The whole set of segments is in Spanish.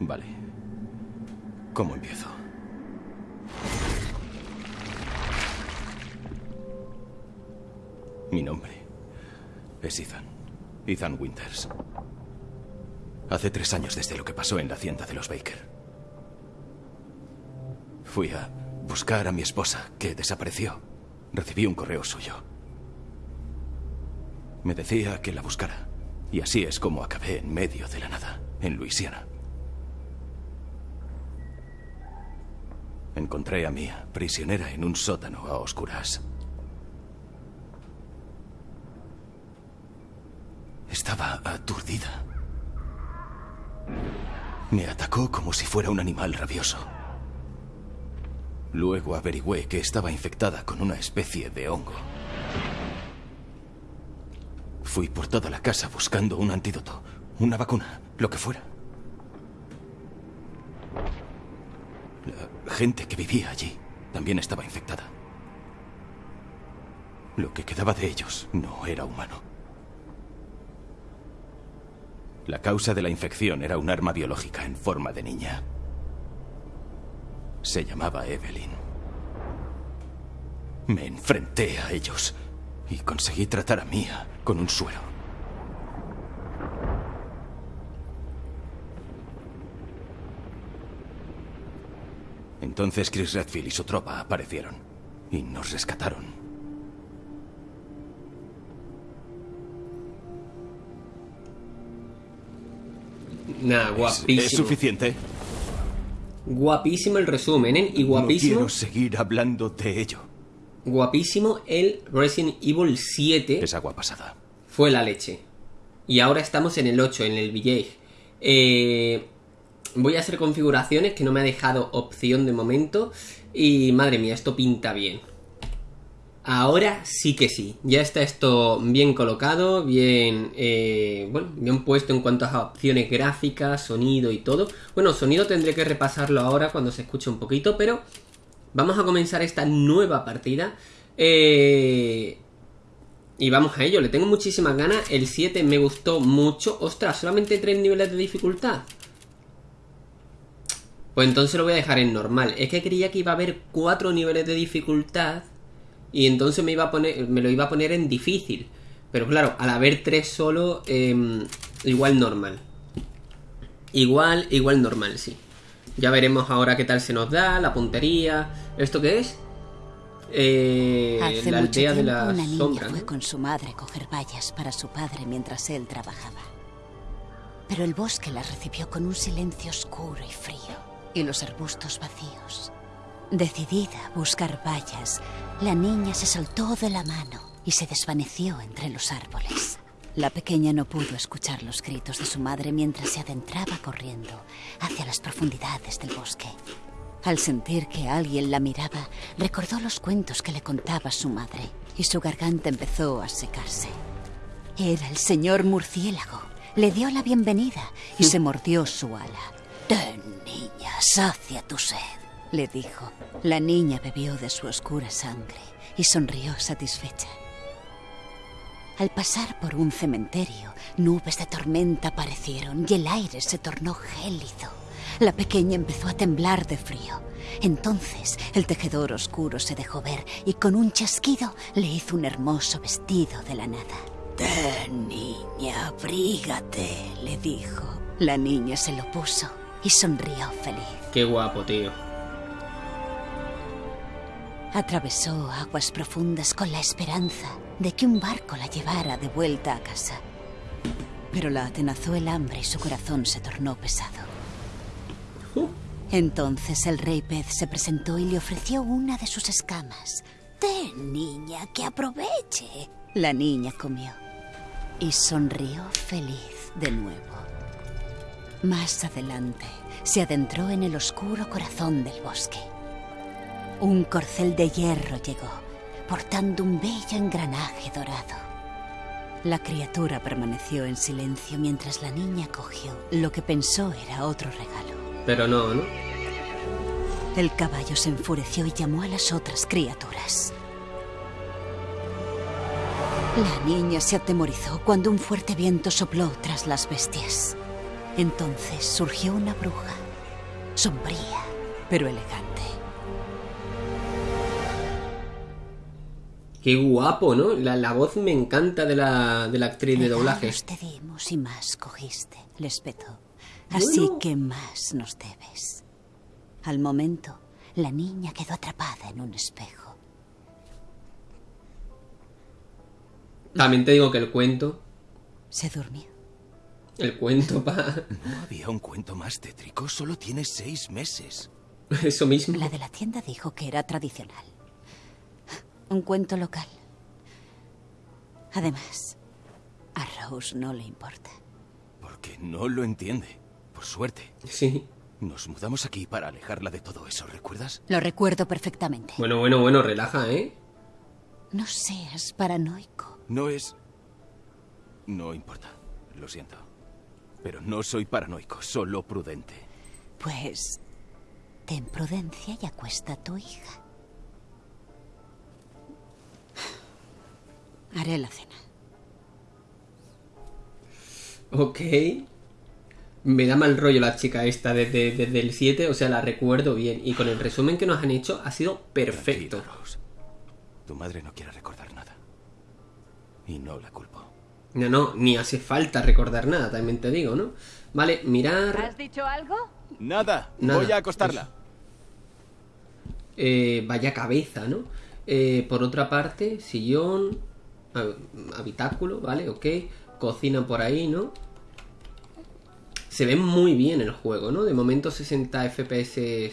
Vale. ¿Cómo empiezo? Mi nombre es Ethan. Ethan Winters. Hace tres años desde lo que pasó en la hacienda de los Baker. Fui a buscar a mi esposa, que desapareció. Recibí un correo suyo. Me decía que la buscara. Y así es como acabé en medio de la nada, en Luisiana. Encontré a Mia, prisionera en un sótano a oscuras. Estaba aturdida. Me atacó como si fuera un animal rabioso. Luego averigüé que estaba infectada con una especie de hongo. Fui por toda la casa buscando un antídoto, una vacuna, lo que fuera. Gente que vivía allí también estaba infectada. Lo que quedaba de ellos no era humano. La causa de la infección era un arma biológica en forma de niña. Se llamaba Evelyn. Me enfrenté a ellos y conseguí tratar a Mia con un suero. Entonces Chris Redfield y su tropa aparecieron y nos rescataron. Nah, guapísimo. ¿Es, suficiente? Guapísimo el resumen, ¿eh? Y guapísimo. No quiero seguir hablando de ello. Guapísimo el Resident Evil 7. Es agua pasada. Fue la leche. Y ahora estamos en el 8, en el Village. Eh, voy a hacer configuraciones que no me ha dejado opción de momento. Y madre mía, esto pinta bien. Ahora sí que sí. Ya está esto bien colocado, bien, eh, bueno, bien puesto en cuanto a opciones gráficas, sonido y todo. Bueno, sonido tendré que repasarlo ahora cuando se escuche un poquito, pero vamos a comenzar esta nueva partida. Eh, y vamos a ello, le tengo muchísimas ganas. El 7 me gustó mucho. Ostras, solamente 3 niveles de dificultad. Pues entonces lo voy a dejar en normal. Es que creía que iba a haber 4 niveles de dificultad. Y entonces me, iba a poner, me lo iba a poner en difícil. Pero claro, al haber 3 solo, eh, igual normal. Igual, igual normal, sí. Ya veremos ahora qué tal se nos da, la puntería. ¿Esto qué es? Eh, Hace la mucho aldea de la una niña sombra. fue ¿no? con su madre a coger bayas para su padre mientras él trabajaba. Pero el bosque la recibió con un silencio oscuro y frío, y los arbustos vacíos. Decidida a buscar bayas, la niña se soltó de la mano y se desvaneció entre los árboles. La pequeña no pudo escuchar los gritos de su madre mientras se adentraba corriendo hacia las profundidades del bosque. Al sentir que alguien la miraba, recordó los cuentos que le contaba su madre y su garganta empezó a secarse. Era el señor murciélago. Le dio la bienvenida y se mordió su ala. Ten, niña, sacia tu sed, le dijo. La niña bebió de su oscura sangre y sonrió satisfecha. Al pasar por un cementerio, nubes de tormenta aparecieron y el aire se tornó gélido. La pequeña empezó a temblar de frío. Entonces el tejedor oscuro se dejó ver y con un chasquido le hizo un hermoso vestido de la nada. Ten, niña, abrígate, le dijo. La niña se lo puso y sonrió feliz. Qué guapo, tío. Atravesó aguas profundas con la esperanza de que un barco la llevara de vuelta a casa. Pero la atenazó el hambre y su corazón se tornó pesado. Entonces el rey pez se presentó y le ofreció una de sus escamas. Ten, niña, que aproveche. La niña comió y sonrió feliz de nuevo. Más adelante se adentró en el oscuro corazón del bosque. Un corcel de hierro llegó, portando un bello engranaje dorado. La criatura permaneció en silencio mientras la niña cogió lo que pensó era otro regalo. Pero no, ¿no? El caballo se enfureció y llamó a las otras criaturas. La niña se atemorizó cuando un fuerte viento sopló tras las bestias. Entonces surgió una bruja, sombría, pero elegante. Qué guapo, ¿no? La, la voz me encanta de la, de la actriz de doblaje. Te dimos y más cogiste, les petó. Así Bueno. que más nos debes. Al momento, la niña quedó atrapada en un espejo. También te digo que el cuento, Se durmió. El cuento pa... ¿No había un cuento más tétrico? Solo tienes seis meses. Eso mismo. La de la tienda dijo que era tradicional. Un cuento local. Además, a Rose no le importa. Porque no lo entiende. Por suerte. Sí. Nos mudamos aquí para alejarla de todo eso, ¿recuerdas? Lo recuerdo perfectamente. Bueno, bueno, bueno, relaja, ¿eh? No seas paranoico. No es... No importa. Lo siento. Pero no soy paranoico, solo prudente. Pues ten prudencia y acuesta a tu hija. Haré la cena. Ok. Me da mal rollo la chica esta desde, desde el 7, o sea, la recuerdo bien. Y con el resumen que nos han hecho ha sido perfecto. Rose. Tu madre no quiere recordar nada. Y no la culpo. No, no, ni hace falta recordar nada, también te digo, ¿no? Vale, mirar... ¿Has dicho algo? Nada. Nada. Voy a acostarla. Eh, vaya cabeza, ¿no? Eh, por otra parte, sillón, hab- habitáculo, ¿vale? Ok. Cocina por ahí, ¿no? Se ve muy bien el juego, ¿no? De momento 60 FPS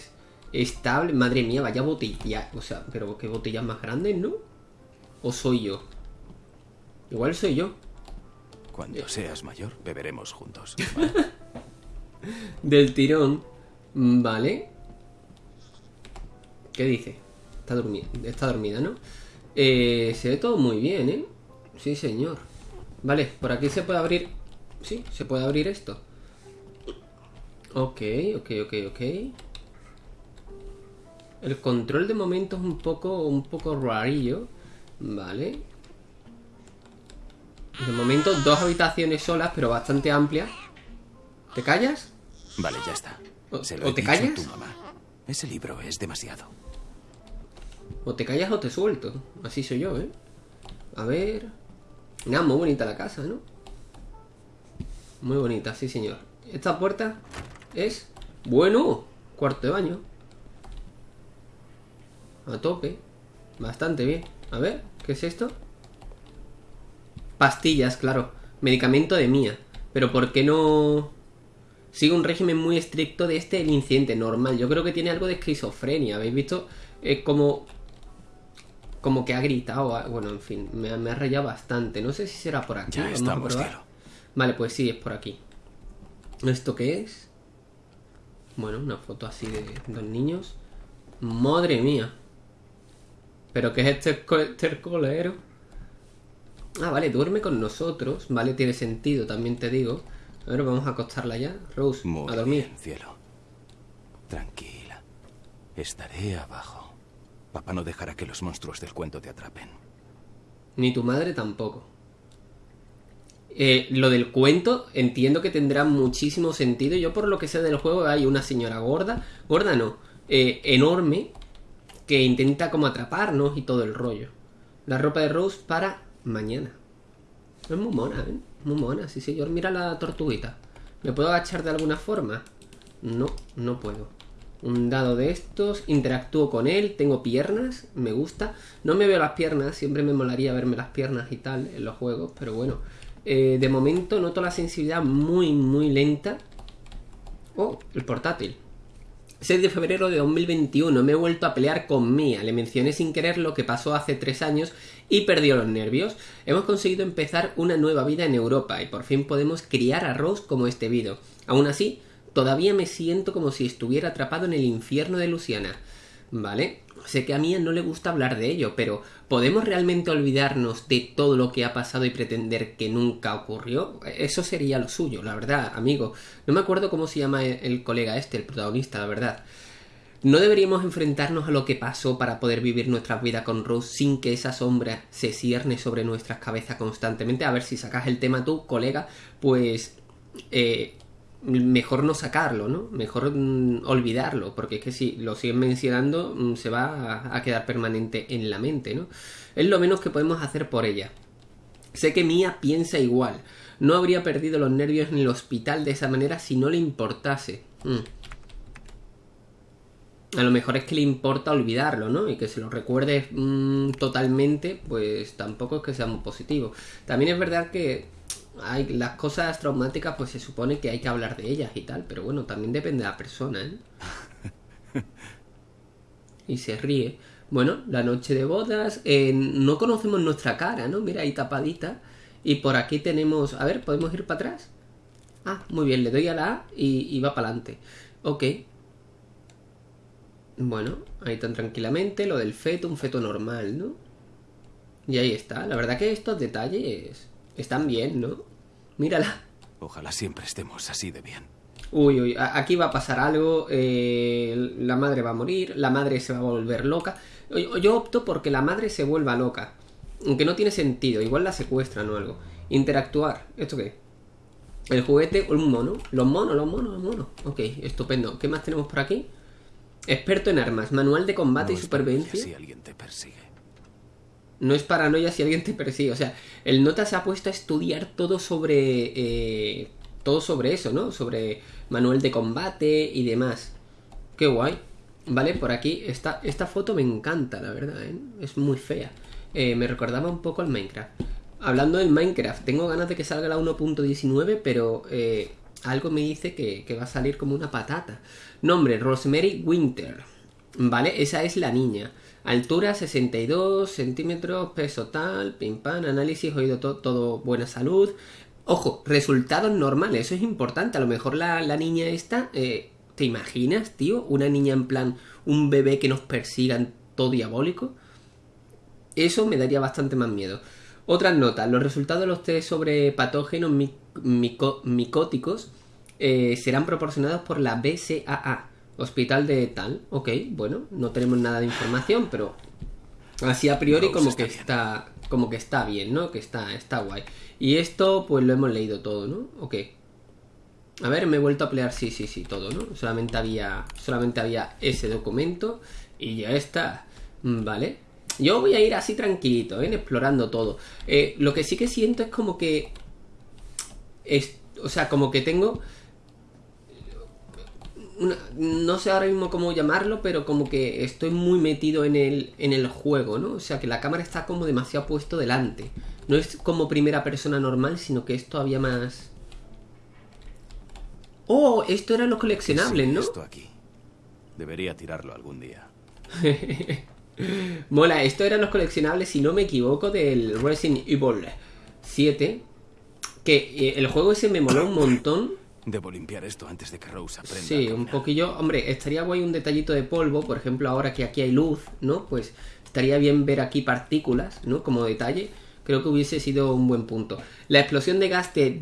estable. Madre mía, vaya botella. O sea, pero qué botellas más grandes, ¿no? ¿O soy yo? Igual soy yo. Cuando seas mayor, beberemos juntos. Del tirón. Vale. ¿Qué dice? Está, dormi- está dormida, ¿no? Eh, se ve todo muy bien, ¿eh? Sí, señor. Vale, por aquí se puede abrir... Sí, se puede abrir esto. Ok, ok, ok, ok. El control de momento es un poco, un poco rarillo. Vale. De momento dos habitaciones solas, pero bastante amplias. ¿Te callas? Vale, ya está. ¿O- Se lo o he te callas? tu mamá. Ese libro es demasiado. O te callas o te suelto. Así soy yo, ¿eh? A ver. Nada, muy bonita la casa, ¿no? Muy bonita, sí, señor. Esta puerta es. Bueno, cuarto de baño. A tope. Bastante bien. A ver, ¿qué es esto? Pastillas, claro. Medicamento de mía. Pero ¿por qué no.? Sigue un régimen muy estricto de este el incidente normal. Yo creo que tiene algo de esquizofrenia. ¿Habéis visto? Es como. Como que ha gritado. ah, Bueno, en fin, me, ha- me ha rayado bastante. No sé si será por aquí. Ya Vamos estamos, cielo. Vale, pues sí, es por aquí. ¿Esto qué es? Bueno, una foto así de dos niños. Madre mía. ¿Pero qué es este co- estercolero? Ah, vale, duerme con nosotros. Vale, tiene sentido, también te digo. A ver, vamos a acostarla ya. Rose, Muy a dormir. bien, cielo. Tranquila. Estaré abajo. Papá no dejará que los monstruos del cuento te atrapen. Ni tu madre tampoco. Eh, lo del cuento entiendo que tendrá muchísimo sentido. Yo por lo que sé del juego hay una señora gorda, gorda no, eh, enorme, que intenta como atraparnos y todo el rollo. La ropa de Rose para mañana. Es muy mona, ¿eh? Muy mona, sí señor. Mira la tortuguita. ¿Me puedo agachar de alguna forma? No, no puedo. Un dado de estos, interactúo con él, tengo piernas, me gusta. No me veo las piernas, siempre me molaría verme las piernas y tal en los juegos, pero bueno. Eh, de momento noto la sensibilidad muy, muy lenta. Oh, el portátil. 6 de febrero de 2021 me he vuelto a pelear con Mia. Le mencioné sin querer lo que pasó hace 3 años y perdió los nervios. Hemos conseguido empezar una nueva vida en Europa y por fin podemos criar a Rose como este video. Aún así, todavía me siento como si estuviera atrapado en el infierno de Luciana. ¿Vale? Sé que a Mia no le gusta hablar de ello, pero ¿podemos realmente olvidarnos de todo lo que ha pasado y pretender que nunca ocurrió? Eso sería lo suyo, la verdad, amigo. No me acuerdo cómo se llama el colega este, el protagonista, la verdad. No deberíamos enfrentarnos a lo que pasó para poder vivir nuestra vida con Rose sin que esa sombra se cierne sobre nuestras cabezas constantemente. A ver si sacas el tema tú, colega, pues... eh, mejor no sacarlo, ¿no? Mejor mm, olvidarlo, porque es que si lo siguen mencionando mm, se va a, quedar permanente en la mente, ¿no? Es lo menos que podemos hacer por ella. Sé que Mía piensa igual. No habría perdido los nervios en el hospital de esa manera si no le importase. Mm. A lo mejor es que le importa olvidarlo, ¿no? Y que se lo recuerde mm, totalmente, pues tampoco es que sea muy positivo. También es verdad que hay las cosas traumáticas, pues se supone que hay que hablar de ellas y tal, pero bueno, también depende de la persona, ¿eh? y se ríe. Bueno, la noche de bodas, eh, no conocemos nuestra cara, ¿no? Mira, ahí tapadita. Y por aquí tenemos... A ver, ¿podemos ir para atrás? Ah, muy bien, le doy a la A y, y va para adelante. Ok. Bueno, ahí tan tranquilamente, lo del feto, un feto normal, ¿no? Y ahí está. La verdad que estos detalles están bien, ¿no? Mírala. Ojalá siempre estemos así de bien. Uy, uy, aquí va a pasar algo, eh, la madre va a morir, la madre se va a volver loca. Yo opto porque la madre se vuelva loca. Aunque no tiene sentido, igual la secuestran o algo. Interactuar, ¿esto qué? El juguete, un mono. Los monos, los monos, los monos. Ok, estupendo. ¿Qué más tenemos por aquí? Experto en armas, manual de combate y supervivencia. Si alguien te persigue. No es paranoia si alguien te persigue. O sea, el nota se ha puesto a estudiar todo sobre. Eh, todo sobre eso, ¿no? Sobre manual de combate y demás. Qué guay. Vale, por aquí, esta, esta foto me encanta, la verdad, ¿eh? Es muy fea. Eh, me recordaba un poco al Minecraft. Hablando del Minecraft, tengo ganas de que salga la 1.19, pero eh, algo me dice que, va a salir como una patata. Nombre, Rosemary Winter. Vale, esa es la niña. Altura 62 centímetros, peso tal, pim pam, análisis, oído todo, todo buena salud. Ojo, resultados normales, eso es importante. A lo mejor la, la niña esta eh, ¿Te imaginas, tío? Una niña en plan, un bebé que nos persigan todo diabólico. Eso me daría bastante más miedo. Otras notas. Los resultados de los test sobre patógenos micóticos eh, serán proporcionados por la BCAA, Hospital de Tal. Ok, bueno, no tenemos nada de información, pero así a priori como está que bien. está como que está bien, ¿no? Que está está guay. Y esto pues lo hemos leído todo, ¿no? Ok. A ver, me he vuelto a pelear, sí, sí, sí, todo, ¿no? Solamente había, solamente había ese documento y ya está, Mm, ¿vale? Yo voy a ir así tranquilito, ¿eh? Explorando todo. Eh, lo que sí que siento es como que... Es, o sea, como que tengo... una- no sé ahora mismo cómo llamarlo, pero como que estoy muy metido en el, en el juego, ¿no? O sea, que la cámara está como demasiado puesto delante. No es como primera persona normal, sino que es todavía más... Oh, esto eran los coleccionables, Sí, ¿no? Esto aquí. Debería tirarlo algún día. Mola, esto eran los coleccionables, si no me equivoco, del Resident Evil 7. Que eh, el juego ese me moló un montón. Debo limpiar esto antes de que Rose aprenda. Sí, un poquillo. Hombre, estaría guay un detallito de polvo. Por ejemplo, ahora que aquí hay luz, ¿no? Pues estaría bien ver aquí partículas, ¿no? Como detalle. Creo que hubiese sido un buen punto. La explosión de gas de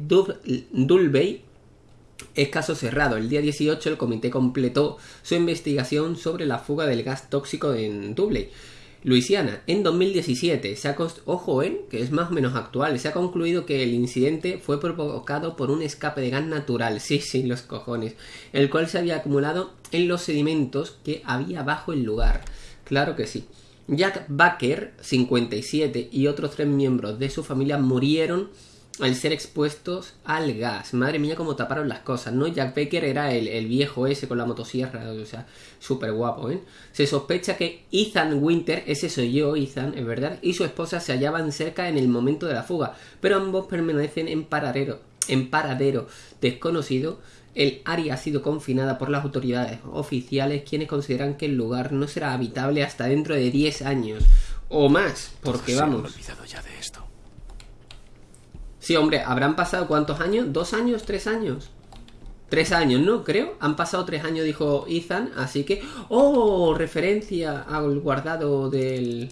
Dulvey es caso cerrado. El día 18 el comité completó su investigación sobre la fuga del gas tóxico en Dubley, Luisiana. En 2017 se ha ojo, ¿eh? que es más o menos actual, se ha concluido que el incidente fue provocado por un escape de gas natural, sí, sí, los cojones, el cual se había acumulado en los sedimentos que había bajo el lugar. Claro que sí. Jack Baker, 57, y otros tres miembros de su familia murieron al ser expuestos al gas. Madre mía, cómo taparon las cosas, ¿no? Jack Baker era el, el viejo ese con la motosierra, o sea, súper guapo, ¿eh? Se sospecha que Ethan Winter, ese soy yo, Ethan, es verdad, y su esposa se hallaban cerca en el momento de la fuga, pero ambos permanecen en paradero, en paradero desconocido. El área ha sido confinada por las autoridades oficiales, quienes consideran que el lugar no será habitable hasta dentro de 10 años o más, porque Se han vamos. olvidado ya de esto. Sí, hombre, ¿habrán pasado cuántos años? ¿Dos años? ¿Tres años? Tres años, ¿no? Creo. Han pasado tres años, dijo Ethan. Así que... ¡Oh! Referencia al guardado del...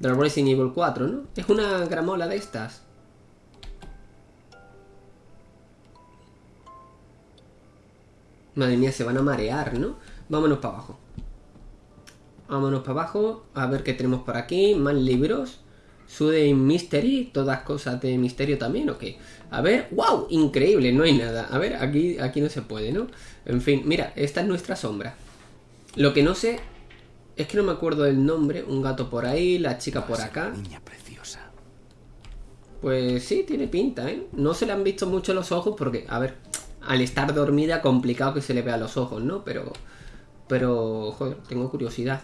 Del Evil 4, ¿no? Es una gramola de estas. Madre mía, se van a marear, ¿no? Vámonos para abajo. Vámonos para abajo. A ver qué tenemos por aquí. Más libros. Sude Mystery, todas cosas de misterio también, ¿o qué? A ver, wow, increíble, no hay nada. A ver, aquí, aquí no se puede, ¿no? En fin, mira, esta es nuestra sombra. Lo que no sé es que no me acuerdo del nombre. Un gato por ahí, la chica por acá. Niña preciosa. Pues sí, tiene pinta, ¿eh? No se le han visto mucho los ojos porque, a ver, al estar dormida, complicado que se le vea los ojos, ¿no? Pero, pero, joder, tengo curiosidad.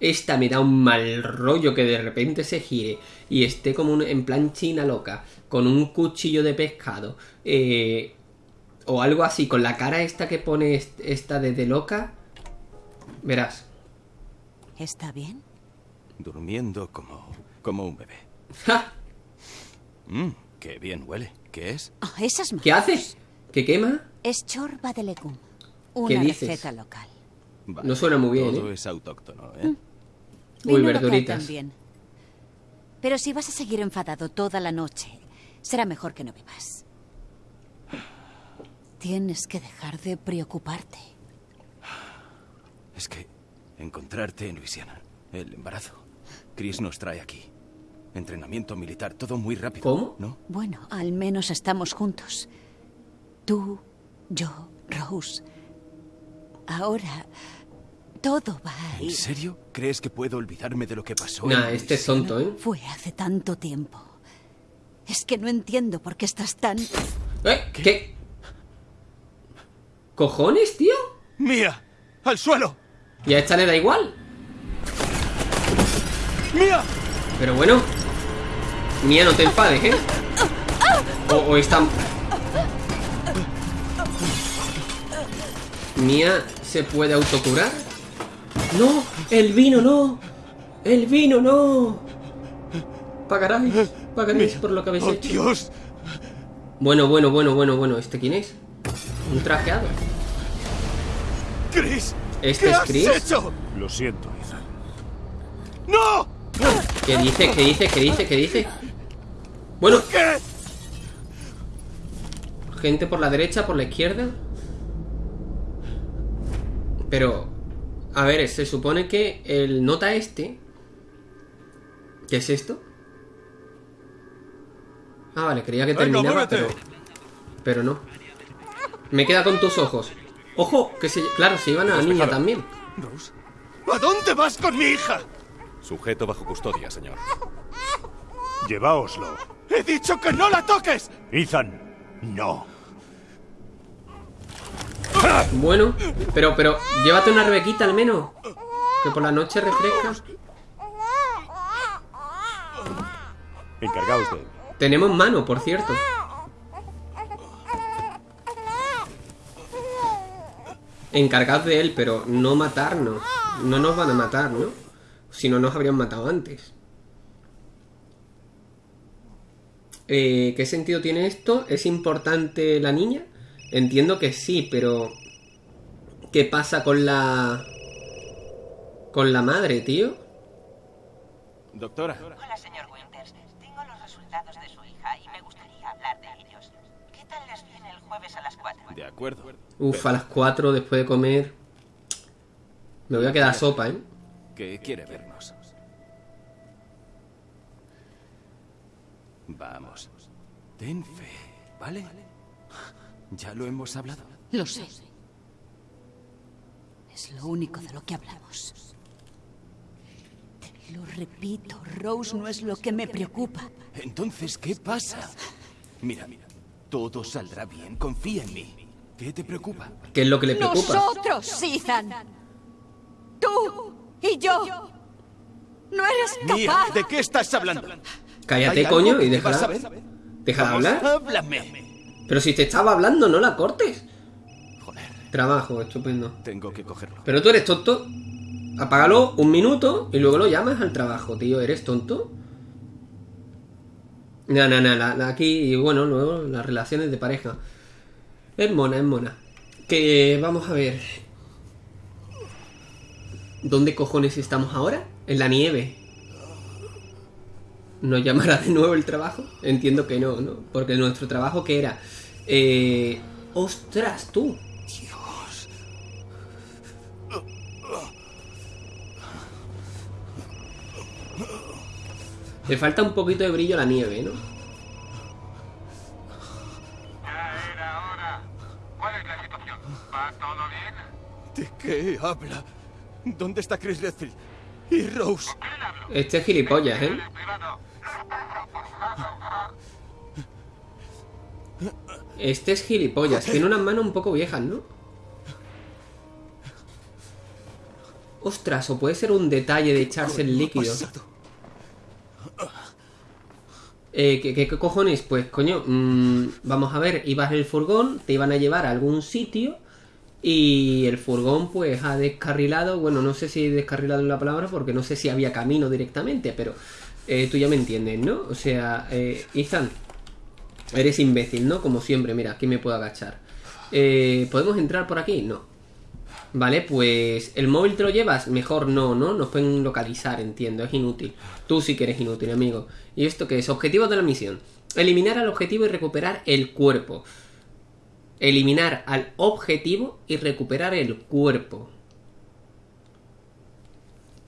Esta me da un mal rollo que de repente se gire y esté como un- en plan china loca, con un cuchillo de pescado, eh, o algo así, con la cara esta que pone est- esta de, de loca. Verás. ¿Está bien? Durmiendo como, como un bebé. ¡Ja! Mmm, qué bien huele. ¿Qué es? Ah, esas manos. ¿Qué haces? ¿Qué quema? Es chorba de legum. ¿Qué Una dices? receta local. Vale, No suena muy bien, Todo ¿eh? es autóctono, ¿eh? Uy, Vino local verduritas. también. Pero si vas a seguir enfadado toda la noche, será mejor que no bebas. Tienes que dejar de preocuparte. Es que encontrarte en Luisiana, el embarazo. Chris nos trae aquí. Entrenamiento militar, todo muy rápido. ¿Cómo? ¿No? Bueno, al menos estamos juntos. Tú, yo, Rose. Ahora, todo va a ¿En ir. serio? ¿Crees que puedo olvidarme de lo que pasó? Nah, en este es tonto, ¿eh? Fue hace tanto tiempo. Es que no entiendo por qué estás tan... ¿Eh? ¿Qué? ¿Cojones, tío? ¡Mía! ¡Al suelo! Y a esta le da igual. ¡Mía! Pero bueno. Mía, no te enfades, ¿eh? O, o está... Mía se puede autocurar. ¡No! ¡El vino no! ¡El vino no! Pagaráis, pagaréis por lo que habéis ¡Oh, hecho. Dios! Bueno, bueno, bueno, bueno, bueno. ¿Este quién es? Un trajeado. ¡Chris! ¿Este ¿Qué es has Chris? hecho? Lo siento, Ethan. ¡No! ¿Qué dice? ¿Qué dice? ¿Qué dice? ¿Qué dice? Bueno, ¿Qué? gente por la derecha, por la izquierda. Pero, a ver, se supone que el nota este... ¿Qué es esto? Ah, vale, creía que terminaba, pero... Pero no. Me queda con tus ojos. Ojo, que se... Claro, se iban a la niña también. Rose. ¿A dónde vas con mi hija? Sujeto bajo custodia, señor. Lleváoslo. ¡He dicho que no la toques! Ethan, no. Bueno, pero, pero, llévate una rebequita al menos. Que por la noche refresca. Encargaos de él. Tenemos mano, por cierto. Encargados de él, pero no matarnos. No nos van a matar, ¿no? Si no nos habrían matado antes. Eh, ¿Qué sentido tiene esto? ¿Es importante la niña? Entiendo que sí, pero... ¿Qué pasa con la... con la madre, tío? Doctora. Hola, señor Winters. Tengo los resultados de su hija y me gustaría hablar de ellos. ¿Qué tal les viene el jueves a las 4? De acuerdo. Uf, a las 4 después de comer... Me voy a quedar sopa, ¿eh? Que quiere vernos. Vamos. Ten fe, ¿vale? Ya lo hemos hablado. Lo sé. Es lo único de lo que hablamos. Te lo repito, Rose no es lo que me preocupa. Entonces, ¿qué pasa? Mira, mira. Todo saldrá bien. Confía en mí. ¿Qué te preocupa? ¿Qué es lo que le preocupa? Nosotros, Ethan. Tú y yo. No eres Mía, capaz. ¿de qué estás hablando? Cállate, ¿Hay algo coño, y déjala. Déjala hablar. Háblame. Pero si te estaba hablando, no la cortes. Joder, Trabajo, estupendo. tengo que cogerlo. Pero tú eres tonto. Apágalo un minuto y luego lo llamas al trabajo, tío. ¿Eres tonto? No, no, no. aquí, y bueno, luego las relaciones de pareja. Es mona, es mona. Que vamos a ver. ¿Dónde cojones estamos ahora? En la nieve. ¿Nos llamará de nuevo el trabajo? Entiendo que no, ¿no? Porque nuestro trabajo, ¿qué era? Eh... ¡Ostras, tú! Le falta un poquito de brillo a la nieve, ¿no? Ya era hora. ¿Cuál es la situación? ¿Va todo bien? ¿De qué habla? ¿Dónde está Chris Redfield? ¿Y Rose? Este es gilipollas, ¿eh? Este es gilipollas. Tiene unas manos un poco viejas, ¿no? Ostras, o puede ser un detalle de echarse el ¿Qué ha líquido. Eh, ¿qué, qué- qué cojones? Pues coño, mm, vamos a ver, ibas en el furgón, te iban a llevar a algún sitio y el furgón pues ha descarrilado, bueno, no sé si descarrilado en la palabra porque no sé si había camino directamente, pero eh, tú ya me entiendes, ¿no? O sea, eh, Ethan, eres imbécil, ¿no? Como siempre, mira, aquí me puedo agachar. Eh, ¿Podemos entrar por aquí? No. Vale, pues el móvil te lo llevas, mejor no, ¿no? Nos pueden localizar, entiendo, es inútil. Tú sí que eres inútil, amigo. ¿Y esto qué es? Objetivo de la misión. Eliminar al objetivo y recuperar el cuerpo. Eliminar al objetivo y recuperar el cuerpo.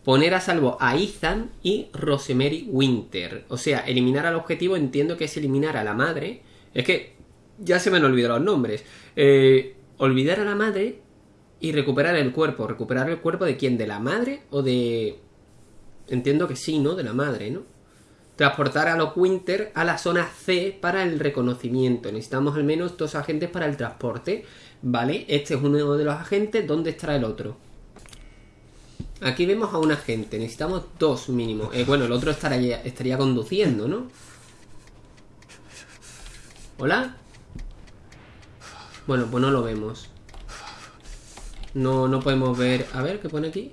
Poner a salvo a Ethan y Rosemary Winter. O sea, eliminar al objetivo entiendo que es eliminar a la madre. Es que ya se me han olvidado los nombres. Eh, olvidar a la madre y recuperar el cuerpo. ¿Recuperar el cuerpo de quién? ¿De la madre o de...? Entiendo que sí, ¿no? De la madre, ¿no? Transportar a los Winter a la zona C para el reconocimiento. Necesitamos al menos dos agentes para el transporte. ¿Vale? Este es uno de los agentes. ¿Dónde estará el otro? Aquí vemos a un agente. Necesitamos dos mínimo. Eh, bueno, el otro estaría, estaría conduciendo, ¿no? ¿Hola? Bueno, pues no lo vemos. No, no podemos ver. A ver, ¿qué pone aquí?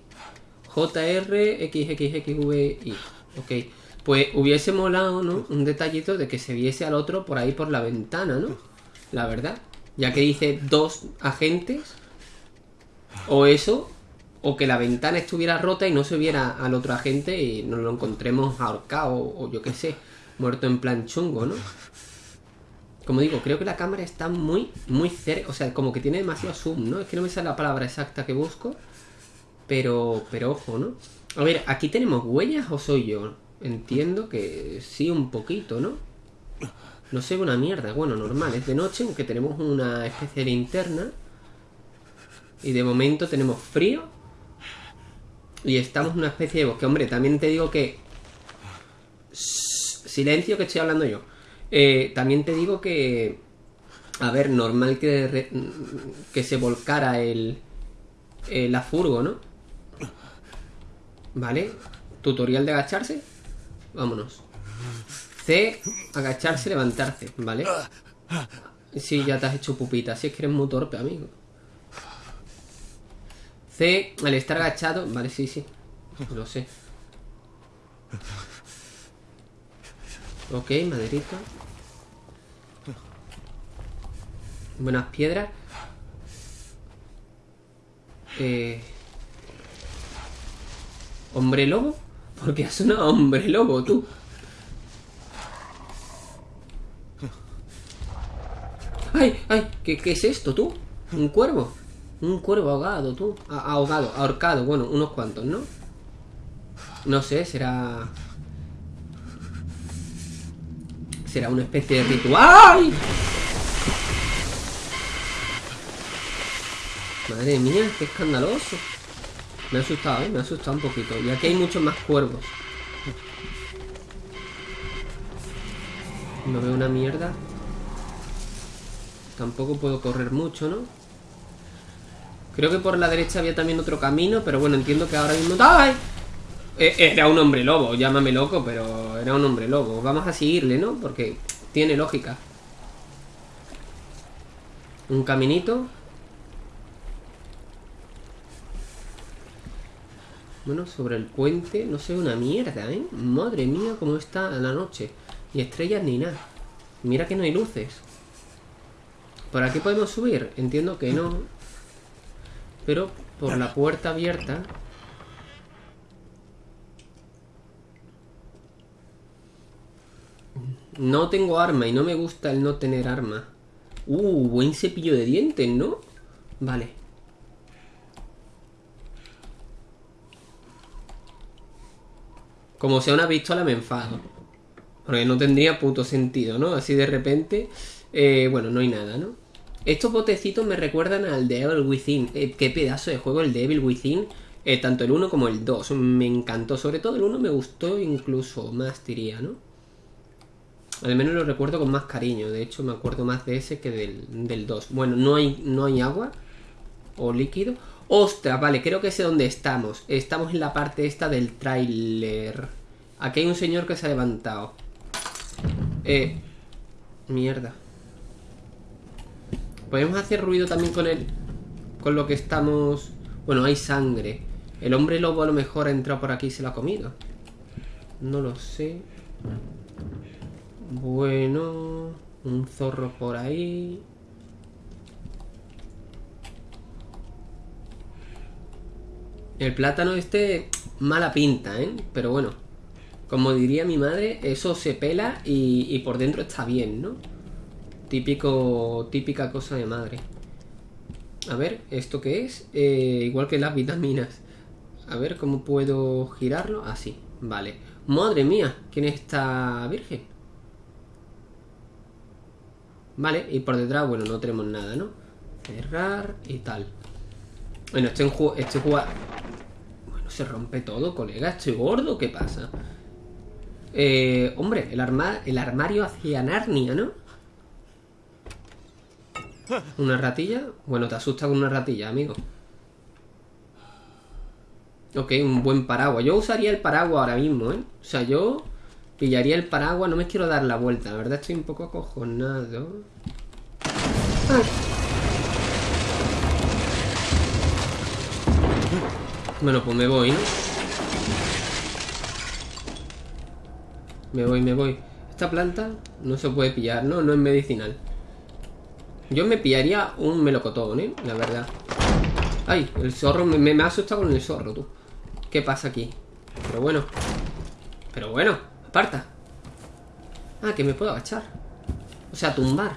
JRXXXVI. Ok. Pues hubiese molado, ¿no? Un detallito de que se viese al otro por ahí por la ventana, ¿no? La verdad. Ya que dice dos agentes. O eso. O que la ventana estuviera rota y no se viera al otro agente y nos lo encontremos ahorcado o yo qué sé. Muerto en plan chungo, ¿no? Como digo, creo que la cámara está muy, muy cerca. O sea, como que tiene demasiado zoom, ¿no? Es que no me sale la palabra exacta que busco. Pero, pero ojo, ¿no? A ver, ¿aquí tenemos huellas o soy yo? Entiendo que sí, un poquito, ¿no? No ve una mierda. Bueno, normal, es de noche, aunque tenemos una especie de linterna. Y de momento tenemos frío. Y estamos en una especie de bosque. Hombre, también te digo que... Silencio que estoy hablando yo. Eh, también te digo que... A ver, normal que, que se volcara el, eh, la furgo, ¿no? Vale. Tutorial de agacharse. Vámonos. C, agacharse, levantarse, ¿vale? Sí, ya te has hecho pupita. Si es que eres muy torpe, amigo. Al estar agachado. Vale, sí, sí. Lo sé. Ok, maderita. Buenas piedras. Eh... ¿Hombre lobo? Porque has sonado hombre lobo, tú. ¡Ay, ay! ¿Qué, qué es esto, tú? ¿Un cuervo? Un cuervo ahogado, tú. A- ahogado, ahorcado. Bueno, unos cuantos, ¿no? No sé, será... Será una especie de ritual. Madre mía, qué escandaloso. Me ha asustado, ¿eh? Me ha asustado un poquito. Y aquí hay muchos más cuervos. No veo una mierda. Tampoco puedo correr mucho, ¿no? Creo que por la derecha había también otro camino, pero bueno, entiendo que ahora mismo... ¡Ay! Eh, Era un hombre lobo, llámame loco, pero era un hombre lobo. Vamos a seguirle, ¿no? Porque tiene lógica. Un caminito. Bueno, sobre el puente, no sé, una mierda, ¿eh? Madre mía, cómo está la noche. Ni estrellas ni nada. Mira que no hay luces. ¿Por aquí podemos subir? Entiendo que no. Pero por la puerta abierta... No tengo arma y no me gusta el no tener arma. Uh, buen cepillo de dientes, ¿no? Vale. Como sea una pistola me enfado. Porque no tendría puto sentido, ¿no? Así de repente... eh, bueno, no hay nada, ¿no? Estos botecitos me recuerdan al de Evil Within. Eh, qué pedazo de juego el de Evil Within. Eh, tanto el 1 como el 2. Me encantó. Sobre todo el 1 me gustó incluso más, diría, ¿no? Al menos lo recuerdo con más cariño. De hecho, me acuerdo más de ese que del, del 2. Bueno, no hay, no hay agua. O líquido. Ostras, vale, creo que sé dónde estamos. Estamos en la parte esta del tráiler. Aquí hay un señor que se ha levantado. Eh. Mierda. Podemos hacer ruido también con el. Con lo que estamos. Bueno, hay sangre. El hombre lobo a lo mejor ha entrado por aquí y se lo ha comido. No lo sé. Bueno. Un zorro por ahí. El plátano este, mala pinta, ¿eh? Pero bueno, como diría mi madre, eso se pela y, y por dentro está bien, ¿no? Típico, típica cosa de madre. A ver, ¿esto qué es? Eh, igual que las vitaminas. A ver, ¿cómo puedo girarlo? Así, vale. Madre mía, ¿quién está virgen? Vale, y por detrás, bueno, no tenemos nada, ¿no? Cerrar y tal. Bueno, estoy en. Estoy jugando. Bueno, se rompe todo, colega. Estoy gordo, ¿qué pasa? Eh, hombre, el, arma el armario hacia Narnia, ¿no? ¿Una ratilla? Bueno, te asusta con una ratilla, amigo. Ok, un buen paraguas. Yo usaría el paraguas ahora mismo, ¿eh? O sea, yo pillaría el paraguas. No me quiero dar la vuelta. La verdad estoy un poco acojonado. Bueno, pues me voy, ¿no? Me voy, me voy. Esta planta no se puede pillar, ¿no? No es medicinal. Yo me pillaría un melocotón, ¿eh? La verdad. Ay, el zorro, me, ha asustado con el zorro, tú. ¿Qué pasa aquí? Pero bueno. Pero bueno, aparta. Ah, que me puedo agachar. O sea, tumbar.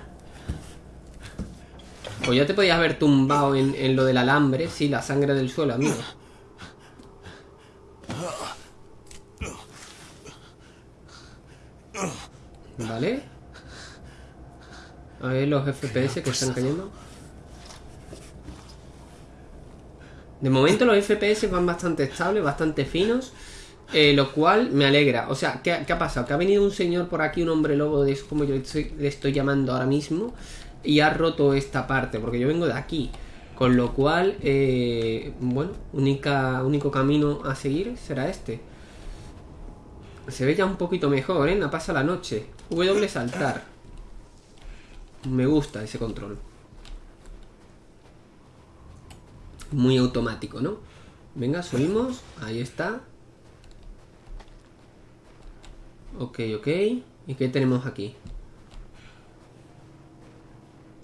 Pues ya te podías haber tumbado en, en lo del alambre. Sí, la sangre del suelo, amigo. Vale. A ver los FPS que están cayendo. De momento los FPS van bastante estables, bastante finos. eh, lo cual me alegra. O sea, ¿qué, qué ha pasado? Que ha venido un señor por aquí, un hombre lobo, de eso como yo le estoy, le estoy llamando ahora mismo. Y ha roto esta parte, porque yo vengo de aquí. Con lo cual, eh, bueno, única, único camino a seguir será este. Se ve ya un poquito mejor, ¿eh? No pasa la noche. W saltar. Me gusta ese control. Muy automático, ¿no? Venga, subimos. Ahí está. Ok, ok. ¿Y qué tenemos aquí?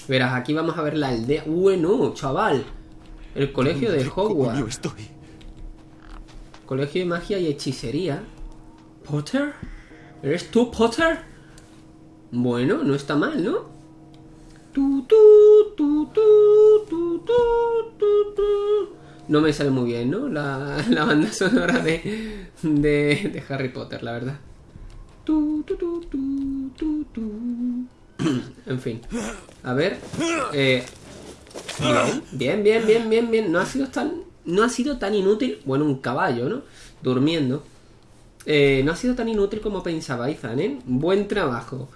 Verás, aquí vamos a ver la aldea. Bueno, chaval. El colegio de Hogwarts. Estoy. Colegio de magia y hechicería. ¿Potter? ¿Eres tú, Potter? Bueno, no está mal, ¿no? No me sale muy bien, ¿no? La, la banda sonora de, de, de Harry Potter, la verdad. Tu, tu, tu, tu, tu, tu. En fin. A ver. Eh, bien, bien, bien, bien, bien. No ha sido tan. No ha sido tan inútil. Bueno, un caballo, ¿no? Durmiendo. Eh, no ha sido tan inútil como pensaba Ethan, ¿eh? Buen trabajo.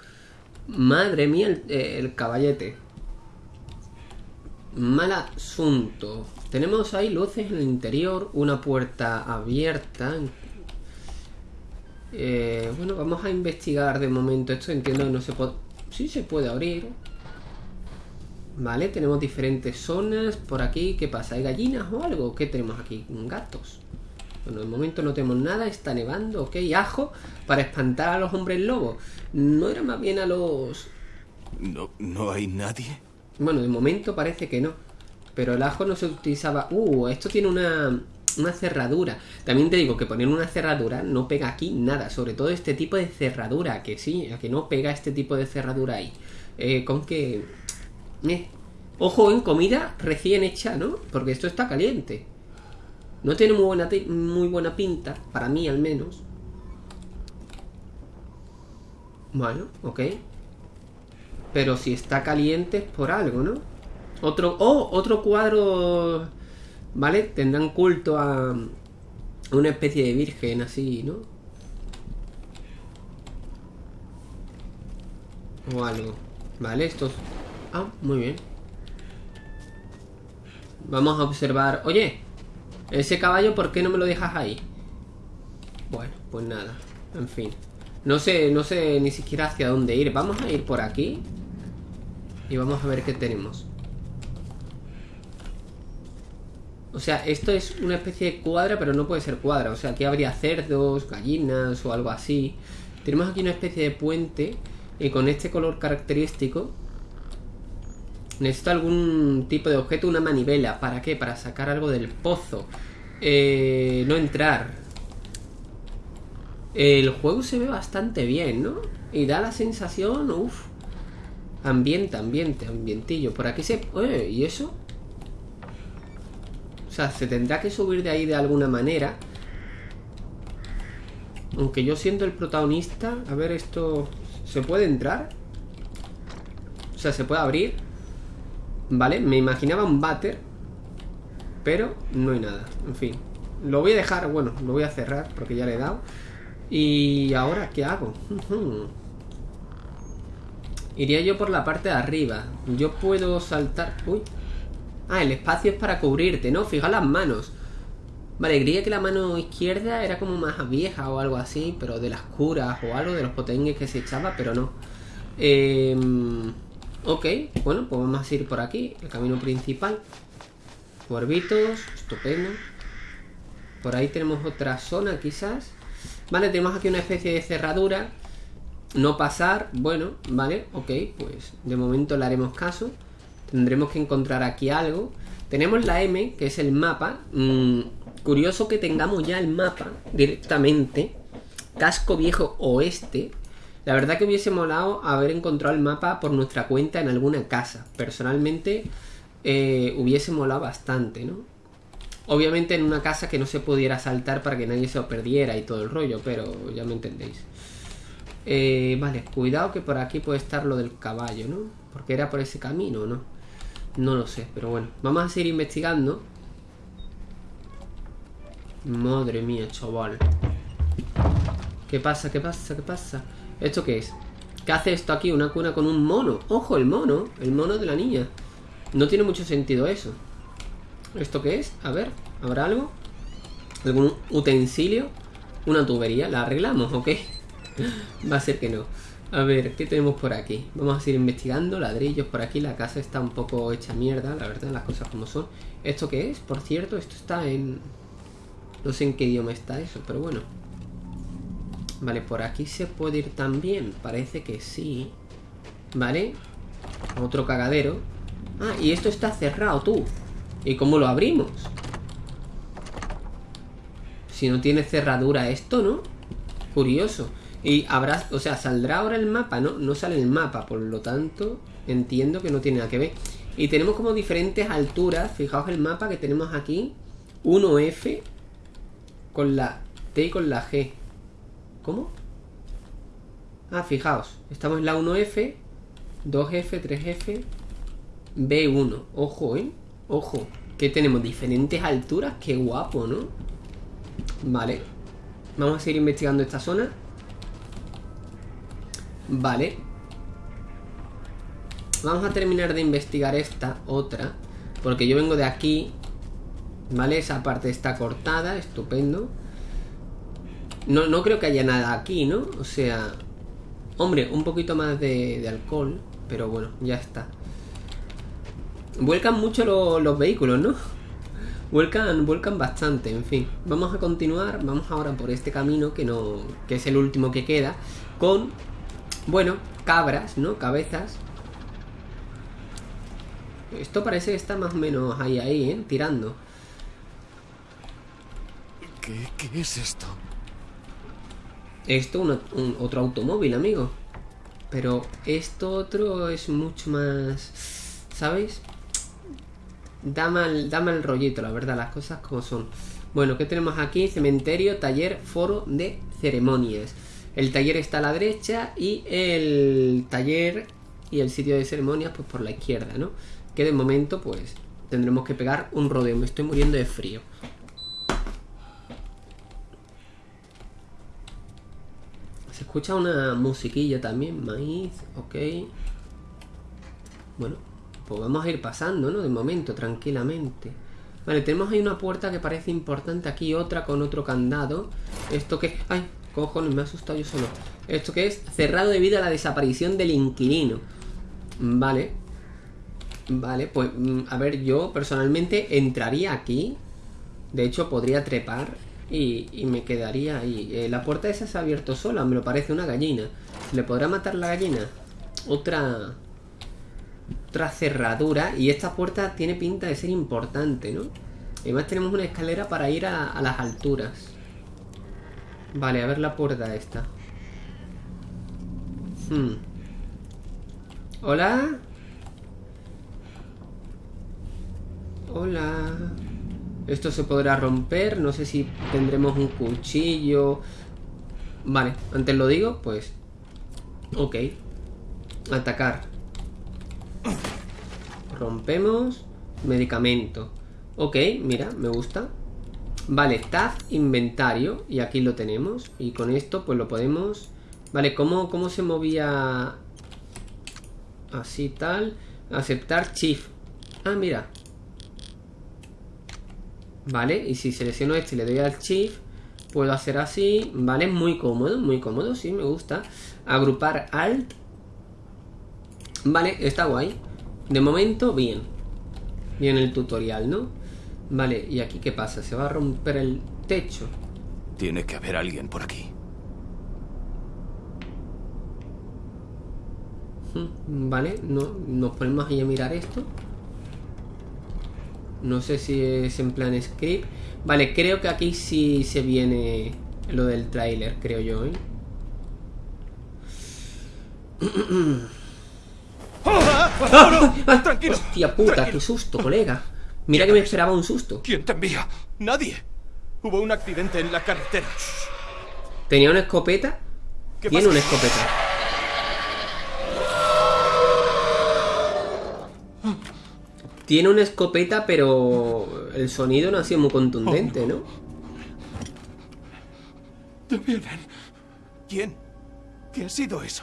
Madre mía, el, eh, el caballete. Mal asunto. Tenemos ahí luces en el interior, una puerta abierta. Eh, bueno, vamos a investigar de momento esto. Entiendo que no se puede... Sí se puede abrir. Vale, tenemos diferentes zonas por aquí. ¿Qué pasa? ¿Hay gallinas o algo? ¿Qué tenemos aquí? Gatos. Bueno, de momento no tenemos nada, está nevando, ok, ajo para espantar a los hombres lobos. No era más bien a los... No, no hay nadie. Bueno, de momento parece que no. Pero el ajo no se utilizaba... Uh, esto tiene una, una cerradura. También te digo que poner una cerradura no pega aquí nada. Sobre todo este tipo de cerradura, que sí, que no pega este tipo de cerradura ahí. Eh, con que... Eh. Ojo en comida recién hecha, ¿no? Porque esto está caliente. No tiene muy buena, muy buena pinta, para mí al menos. Bueno, ok. Pero si está caliente es por algo, ¿no? Otro... ¡Oh! Otro cuadro... ¿Vale? Tendrán culto a... Una especie de virgen así, ¿no? O algo. Vale, estos... Ah, muy bien. Vamos a observar... Oye, ese caballo, ¿por qué no me lo dejas ahí? Bueno, pues nada. En fin. No sé, no sé ni siquiera hacia dónde ir. Vamos a ir por aquí. Y vamos a ver qué tenemos. O sea, esto es una especie de cuadra, pero no puede ser cuadra. O sea, aquí habría cerdos, gallinas o algo así. Tenemos aquí una especie de puente. Y con este color característico Necesito algún tipo de objeto, una manivela. ¿Para qué? Para sacar algo del pozo. Eh, no entrar. El juego se ve bastante bien, ¿no? Y da la sensación, uff. Ambiente, ambiente, ambientillo. Por aquí se... Oye, ¿y eso? O sea, se tendrá que subir de ahí de alguna manera. Aunque yo siendo el protagonista... A ver, esto... ¿Se puede entrar? O sea, ¿se puede abrir? Vale, me imaginaba un váter Pero no hay nada. En fin, lo voy a dejar, bueno, lo voy a cerrar Porque ya le he dado. Y ahora, ¿qué hago? Iría yo por la parte de arriba. Yo puedo saltar... Uy. Ah, el espacio es para cubrirte, ¿no? Fija las manos. Vale, creía que la mano izquierda era como más vieja o algo así Pero de las curas o algo De los potengues que se echaba, pero no. Eh... Ok, bueno, pues vamos a ir por aquí, el camino principal. Cuervitos, estupendo. Por ahí tenemos otra zona quizás. Vale, tenemos aquí una especie de cerradura. No pasar, bueno, vale, ok, pues de momento le haremos caso. Tendremos que encontrar aquí algo. Tenemos la M, que es el mapa. Mm, curioso que tengamos ya el mapa directamente. Casco Viejo Oeste. La verdad que hubiese molado haber encontrado el mapa por nuestra cuenta en alguna casa. Personalmente eh, hubiese molado bastante, ¿no? Obviamente en una casa que no se pudiera saltar para que nadie se lo perdiera y todo el rollo, pero ya me entendéis. Eh, vale, cuidado que por aquí puede estar lo del caballo, ¿no? Porque era por ese camino, ¿no? No lo sé, pero bueno. Vamos a seguir investigando. Madre mía, chaval. ¿Qué pasa? ¿Qué pasa? ¿Qué pasa? ¿Esto qué es? ¿Qué hace esto aquí? Una cuna con un mono. ¡Ojo, el mono! El mono de la niña. No tiene mucho sentido eso. ¿Esto qué es? A ver, ¿habrá algo? ¿Algún utensilio? Una tubería. ¿La arreglamos o qué? Va a ser que no. A ver, ¿qué tenemos por aquí? Vamos a seguir investigando. Ladrillos por aquí. La casa está un poco hecha mierda, la verdad, las cosas como son. ¿Esto qué es? Por cierto, esto está en... No sé en qué idioma está eso, pero bueno. Vale, por aquí se puede ir también. Parece que sí. Vale. Otro cagadero. Ah, y esto está cerrado, tú. ¿Y cómo lo abrimos? Si no tiene cerradura esto, ¿no? Curioso. Y habrá, o sea, saldrá ahora el mapa, ¿no? No sale el mapa, por lo tanto, entiendo que no tiene nada que ver. Y tenemos como diferentes alturas. Fijaos el mapa que tenemos aquí. 1F con la T y con la G. ¿Cómo? Ah, fijaos. Estamos en la 1F, 2F, 3F, B1. Ojo, ¿eh? Ojo. Que tenemos diferentes alturas. Qué guapo, ¿no? Vale. Vamos a seguir investigando esta zona. Vale. Vamos a terminar de investigar esta otra. Porque yo vengo de aquí. ¿Vale? Esa parte está cortada. Estupendo. No, no creo que haya nada aquí, ¿no? O sea... Hombre, un poquito más de, alcohol. Pero bueno, ya está. Vuelcan mucho los vehículos, ¿no? Vuelcan, vuelcan bastante, en fin. Vamos a continuar, vamos ahora por este camino que no. que es el último que queda. Con. Bueno, cabras, ¿no? Cabezas. Esto parece que está más o menos ahí, ahí, ¿eh? Tirando. ¿Qué, qué es esto? Esto un, otro automóvil, amigo. Pero esto otro es mucho más... ¿Sabes? Da mal, da mal rollito, la verdad, las cosas como son. Bueno, ¿qué tenemos aquí? Cementerio, taller, foro de ceremonias. El taller está a la derecha y el taller y el sitio de ceremonias pues por la izquierda, ¿no? Que de momento pues tendremos que pegar un rodeo. Me estoy muriendo de frío. Se escucha una musiquilla también, maíz, ok. Bueno, pues vamos a ir pasando, ¿no? De momento, tranquilamente. Vale, tenemos ahí una puerta que parece importante. Aquí otra con otro candado. Esto que... ¡Ay! Cojones, me ha asustado yo solo. Esto que es cerrado debido a la desaparición del inquilino. Vale. Vale, pues mm, a ver, yo personalmente entraría aquí. De hecho, podría trepar y, y me quedaría ahí. Eh, la puerta esa se ha abierto sola, me lo parece una gallina. ¿Le podrá matar la gallina? Otra... Otra cerradura. Y esta puerta tiene pinta de ser importante, ¿no? Además tenemos una escalera para ir a, a las alturas. Vale, a ver la puerta esta. Hmm. Hola. Hola. Esto se podrá romper. No sé si tendremos un cuchillo. Vale, antes lo digo, pues. Ok. Atacar. Rompemos. Medicamento. Ok, mira, me gusta. Vale, tab inventario. Y aquí lo tenemos. Y con esto pues lo podemos... Vale, ¿cómo, cómo se movía? Así tal. Aceptar shift. Ah, mira. Vale, y si selecciono este y le doy al shift, puedo hacer así. Vale, muy cómodo, muy cómodo, sí, me gusta. Agrupar alt. Vale, está guay. De momento, bien. Bien el tutorial, ¿no? Vale, ¿y aquí qué pasa? ¿Se va a romper el techo? Tiene que haber alguien por aquí. Hmm, Vale, no, nos ponemos ahí a mirar esto. No sé si es en plan script. Vale, creo que aquí sí se viene lo del tráiler, creo yo, ¿eh? ¡Ah! Tranquilo. Hostia puta, tranquilo. qué susto, colega. Mira que me esperaba un susto. ¿Quién te envía? Nadie. Hubo un accidente en la carretera. ¿Tenía una escopeta? ¿Qué Tiene pasa? una escopeta. Tiene una escopeta, pero el sonido no ha sido muy contundente, ¿no? Te vienen. ¿Quién? ¿Qué ha sido eso?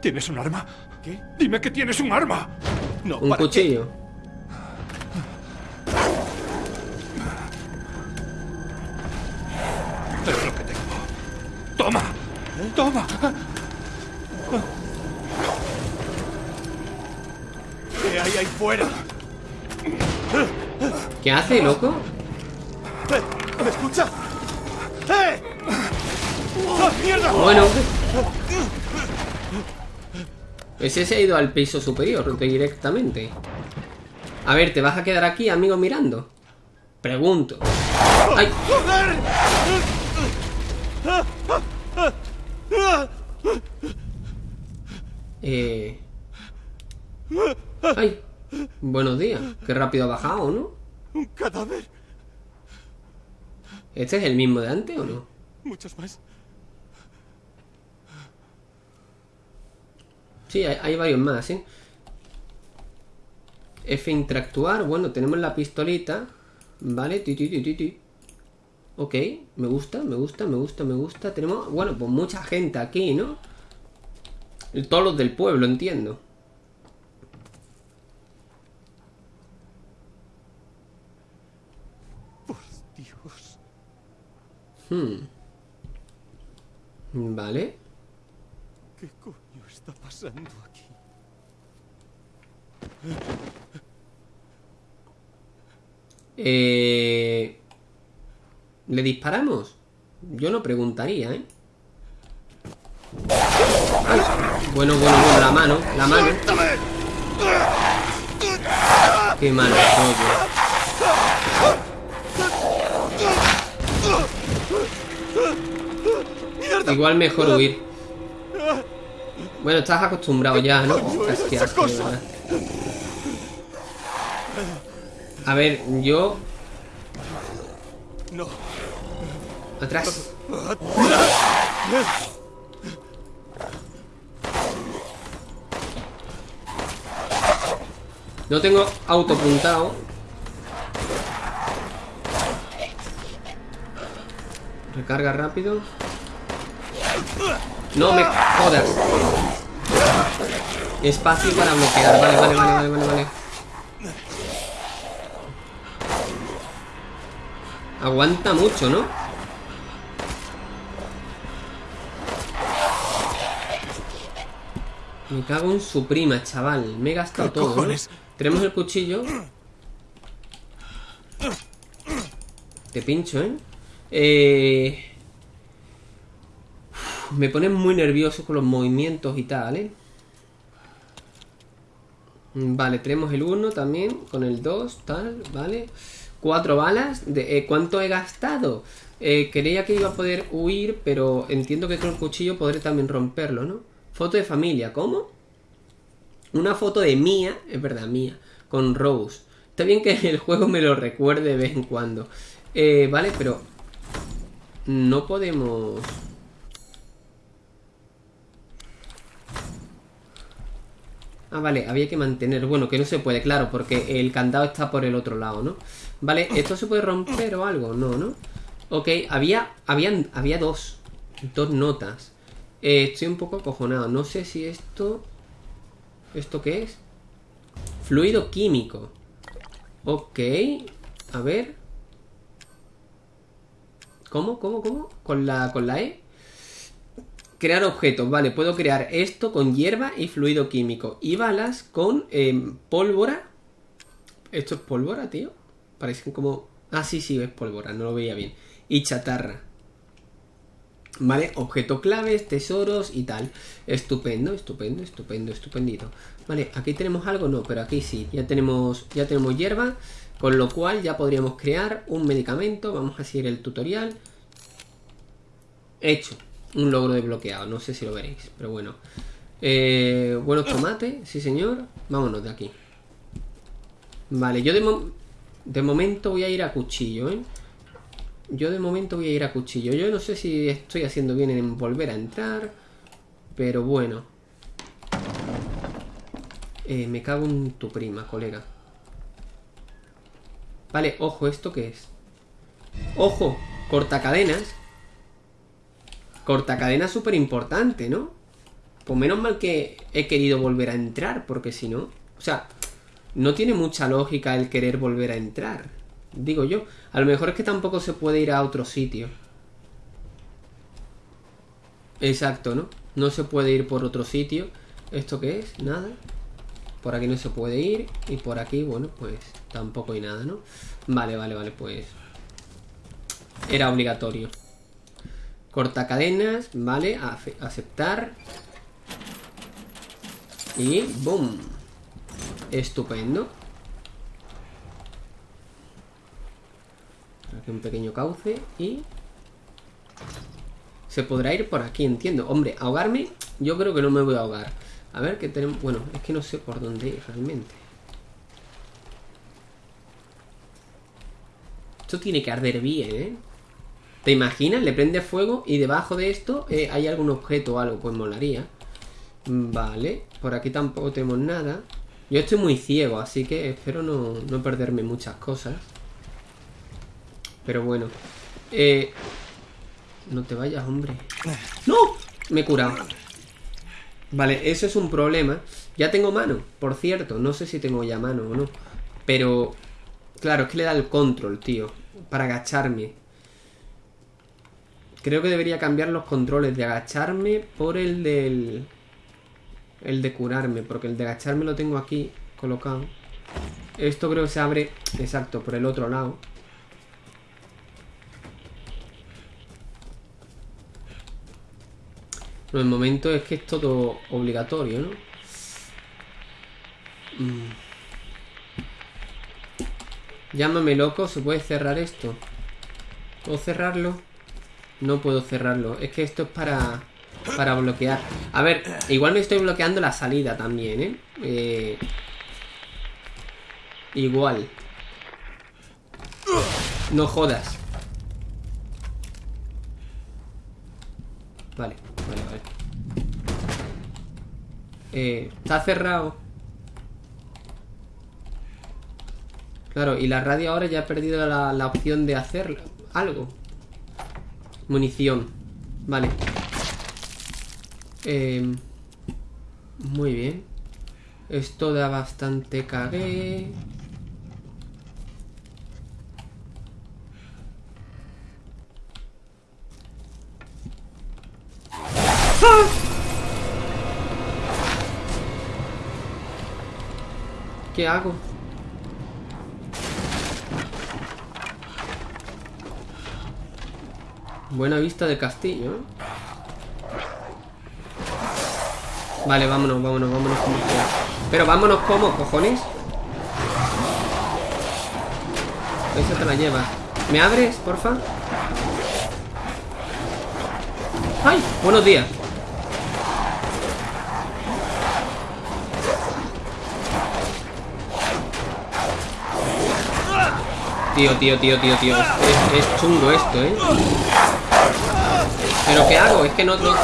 ¿Tienes un arma? ¿Qué? Dime que tienes un arma. No, Un ¿para qué? cuchillo. Es lo que tengo. Toma. Toma. ¿Qué hay ahí fuera? ¿Qué hace, loco? ¡Eh! ¿Me escucha? ¡Eh! ¡Ah, mierda! Bueno. Ese se ha ido al piso superior directamente. A ver, ¿te vas a quedar aquí, amigo, mirando? Pregunto. ¡Ay! Eh... ¡Ay! Buenos días. Qué rápido ha bajado, ¿no? ¡Un cadáver! ¿Este es el mismo de antes o no? Muchos más. Sí, hay, hay varios más, ¿eh? F interactuar. Bueno, tenemos la pistolita. Vale, ti, ti, ti, ti. Ok, me gusta, me gusta, me gusta, me gusta. Tenemos, bueno, pues mucha gente aquí, ¿no? Todos los del pueblo, entiendo. Por Dios. Hmm. Vale. ¿Qué coño está pasando aquí? Eh... ¿Le disparamos? Yo no preguntaría, ¿eh? Ay, bueno, bueno, bueno, la mano, la mano. Qué mal rollo. Igual mejor huir. Bueno, estás acostumbrado ya, ¿no? Es que asco, A ver, yo... No. Atrás. No tengo autopuntado. Recarga rápido. No me jodas. Espacio para bloquear. Vale, vale, vale, vale, vale, vale. Aguanta mucho, ¿no? Me cago en su prima, chaval. Me he gastado ¿Qué todo. ¿no? Tenemos el cuchillo. Te pincho, ¿eh? Eh... Me pone muy nervioso con los movimientos y tal, ¿eh? Vale, tenemos el 1 también, con el 2, tal, vale. Cuatro balas. De, eh, ¿Cuánto he gastado? Eh, creía que iba a poder huir, pero entiendo que con el cuchillo podré también romperlo, ¿no? Foto de familia, ¿cómo? Una foto de Mía, es verdad, Mía, con Rose. Está bien que el juego me lo recuerde de vez en cuando. Eh, vale, pero... No podemos... Ah, vale, había que mantener. Bueno, que no se puede, claro, porque el candado está por el otro lado, ¿no? Vale, ¿esto se puede romper o algo? No, ¿no? Ok, había, habían, había dos. Dos notas. Eh, estoy un poco acojonado. No sé si esto... ¿Esto qué es? Fluido químico. Ok. A ver. ¿Cómo? ¿Cómo? ¿Cómo? ¿Con la, con la E? Crear objetos, vale, puedo crear esto con hierba y fluido químico. Y balas con em, pólvora. ¿Esto es pólvora, tío? Parecen como... Ah, sí, sí, es pólvora, no lo veía bien. Y chatarra. Vale, objeto claves, tesoros y tal. Estupendo, estupendo, estupendo, estupendito. Vale, aquí tenemos algo, no, pero aquí sí. Ya tenemos, ya tenemos hierba, con lo cual ya podríamos crear un medicamento. Vamos a seguir el tutorial. Hecho. Un logro desbloqueado, no sé si lo veréis, pero bueno. Eh, buenos tomates, sí señor. Vámonos de aquí. Vale, yo de, de momento voy a ir a cuchillo, ¿eh? Yo de momento voy a ir a cuchillo. Yo no sé si estoy haciendo bien en volver a entrar. Pero bueno. Eh, me cago en tu prima, colega. Vale, ojo, ¿esto qué es? Ojo, cortacadenas. Cortacadenas súper importante, ¿no? Pues menos mal que he querido volver a entrar, porque si no... O sea, no tiene mucha lógica el querer volver a entrar. Digo yo. A lo mejor es que tampoco se puede ir a otro sitio. Exacto, ¿no? No se puede ir por otro sitio. ¿Esto qué es? Nada. Por aquí no se puede ir. Y por aquí, bueno, pues tampoco hay nada, ¿no? Vale, vale, vale, pues... Era obligatorio. Cortacadenas, vale, ace- aceptar. Y ¡boom! Estupendo. Aquí un pequeño cauce y... Se podrá ir por aquí, entiendo. Hombre, ahogarme, yo creo que no me voy a ahogar. A ver, qué tenemos... Bueno, es que no sé por dónde ir realmente. Esto tiene que arder bien, ¿eh? ¿Te imaginas? Le prende fuego y debajo de esto eh, hay algún objeto o algo. Pues molaría. Vale. Por aquí tampoco tenemos nada. Yo estoy muy ciego, así que espero no, no perderme muchas cosas. Pero bueno. Eh, no te vayas, hombre. ¡No! Me he curado. Vale, eso es un problema. Ya tengo mano, por cierto. No sé si tengo ya mano o no. Pero... Claro, es que le da el control, tío. Para agacharme. Creo que debería cambiar los controles de agacharme por el del... El de curarme, porque el de agacharme lo tengo aquí colocado. Esto creo que se abre, exacto, por el otro lado. No, el momento es que es todo obligatorio, ¿no? Mm. Llámame loco, ¿se puede cerrar esto? ¿Puedo cerrarlo? No puedo cerrarlo. Es que esto es para... Para bloquear. A ver, igual me estoy bloqueando la salida también, ¿eh? eh igual. No jodas. Vale, vale, vale. Eh, está cerrado. Claro, y la radio ahora ya ha perdido la, la opción de hacer algo. Munición. Vale. Eh, muy bien. Esto da bastante cagué. ¿Qué hago? Buena vista del castillo, ¿eh? Vale, vámonos, vámonos, vámonos como sea. Pero vámonos como, cojones. Esa te la lleva. ¿Me abres, porfa? ¡Ay! Buenos días. Tío, tío, tío, tío, tío. Es chungo esto, ¿eh? ¿Pero qué hago? Es que no... no...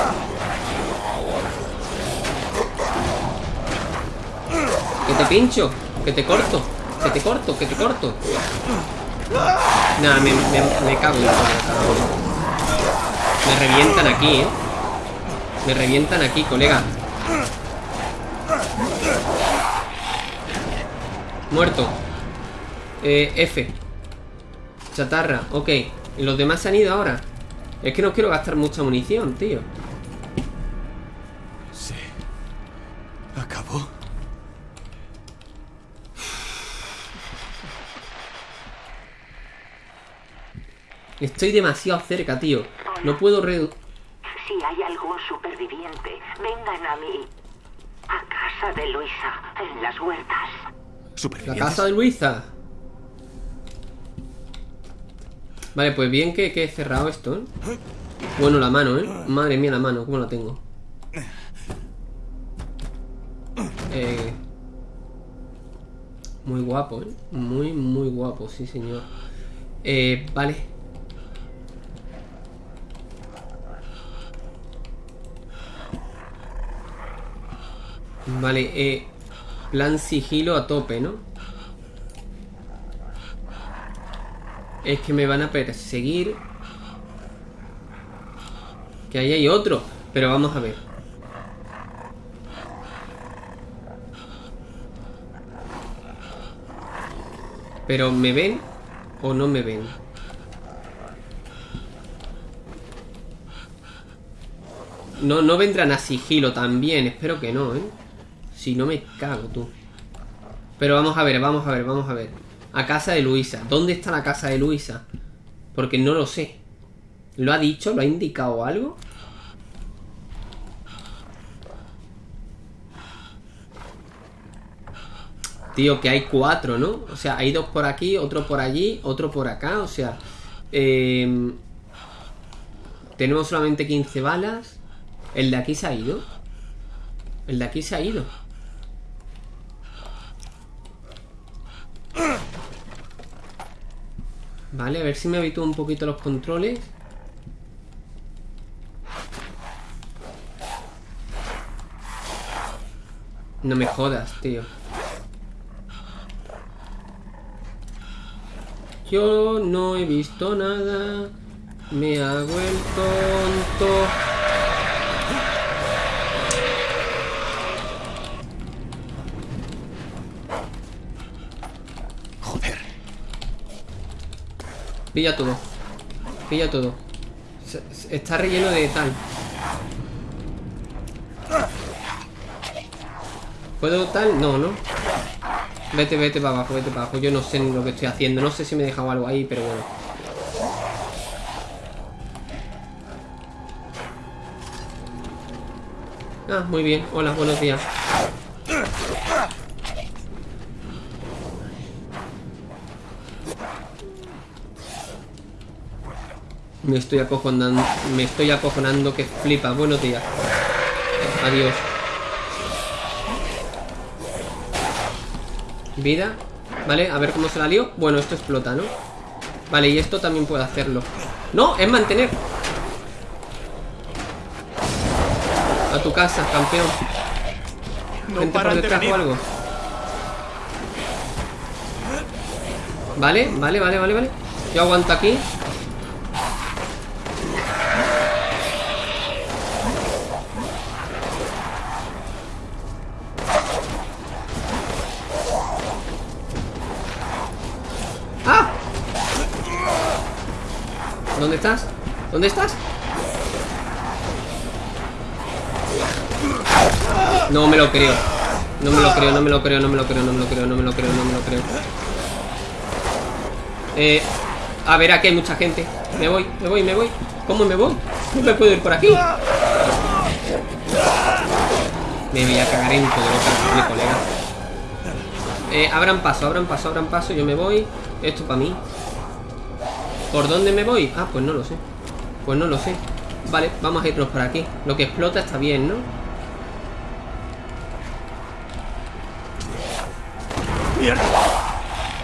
Que te pincho, que te corto, que te corto, que te corto. Nada, me, me, me cago en. Me revientan aquí, ¿eh? Me revientan aquí, colega. Muerto. Eh, F. Chatarra, ok. ¿Y los demás se han ido ahora? Es que no quiero gastar mucha munición, tío. Se acabó. Estoy demasiado cerca, tío. No puedo redu... Si hay algún superviviente, vengan a mí. A casa de Luisa, en las huertas. La casa de Luisa. Vale, pues bien que, he cerrado esto, ¿eh? Bueno, la mano, ¿eh? Madre mía, la mano, ¿cómo la tengo? Eh, muy guapo, ¿eh? Muy, muy guapo, sí, señor. Eh, vale. Vale, eh, plan sigilo a tope, ¿no? Es que me van a perseguir. Que ahí hay otro. Pero vamos a ver. Pero ¿me ven o no me ven? No, no vendrán a sigilo también. Espero que no, ¿eh? Si no me cago, tú. Pero vamos a ver, vamos a ver, vamos a ver. A casa de Luisa. ¿Dónde está la casa de Luisa? Porque no lo sé. ¿Lo ha dicho? ¿Lo ha indicado algo? Tío, que hay cuatro, ¿no? O sea, hay dos por aquí, otro por allí, otro por acá. O sea, eh, tenemos solamente 15 balas. El de aquí se ha ido. El de aquí se ha ido. Vale, a ver si me habitúo un poquito los controles. No me jodas, tío. Yo no he visto nada. Me hago el tonto. Pilla todo. Pilla todo. Está relleno de tal. ¿Puedo tal? No, ¿no? Vete, vete para abajo, vete para abajo. Yo no sé lo que estoy haciendo. No sé si me he dejado algo ahí, pero bueno. Ah, muy bien. Hola, buenos días. Me estoy acojonando, me estoy acojonando que flipa. Buenos días. Adiós. Vida. Vale, a ver cómo se la lío. Bueno, esto explota, ¿no? Vale, y esto también puedo hacerlo. No, es mantener. A tu casa, campeón. No Gente por de detrás o algo. Vale, vale, vale, vale, vale. Yo aguanto aquí. ¿Dónde estás? No me lo creo. No me lo creo, no me lo creo, no me lo creo, no me lo creo, no me lo creo, no me lo creo. Eh, a ver, aquí hay mucha gente. Me voy, me voy, me voy. ¿Cómo me voy? No me puedo ir por aquí. Me voy a cagar en todo lo que mi colega. Eh, abran paso, abran paso, abran paso. Yo me voy. Esto para mí. ¿Por dónde me voy? Ah, pues no lo sé. Pues no lo sé. Vale, vamos a irnos por aquí. Lo que explota está bien, ¿no?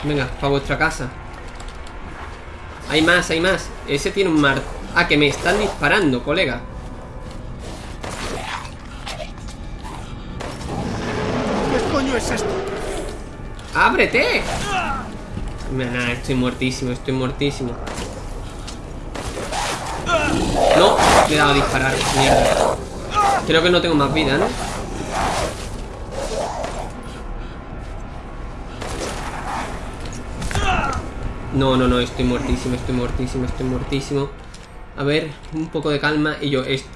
Venga, para vuestra casa. Hay más, hay más. Ese tiene un mar... Ah, que me están disparando, colega. ¿Qué coño es esto? ¡Ábrete! Nah, estoy muertísimo, estoy muertísimo. No, le he dado a disparar. Mierda. Creo que no tengo más vida, ¿no? No, no, no, estoy muertísimo, estoy muertísimo, estoy muertísimo. A ver, un poco de calma y yo... Est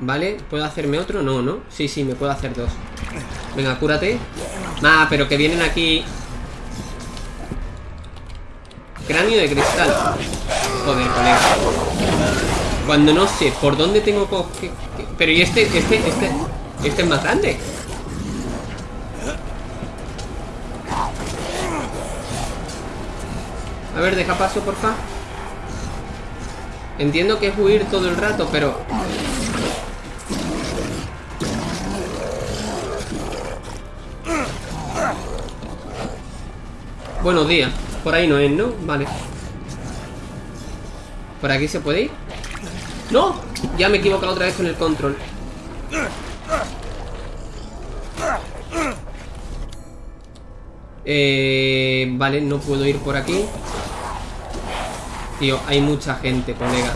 ¿Vale? ¿Puedo hacerme otro? No, ¿no? Sí, sí, me puedo hacer dos. Venga, cúrate. Ah, pero que vienen aquí... Cráneo de cristal. Joder, colega. Cuando no sé por dónde tengo. Pero y este, este, este... Este es más grande. A ver, deja paso, porfa. Entiendo que es huir todo el rato, pero... Buenos días. Por ahí no es, ¿no? Vale. ¿Por aquí se puede ir? ¡No! Ya me he equivocado otra vez con el control. Eh, vale, no puedo ir por aquí. Tío, hay mucha gente, colega.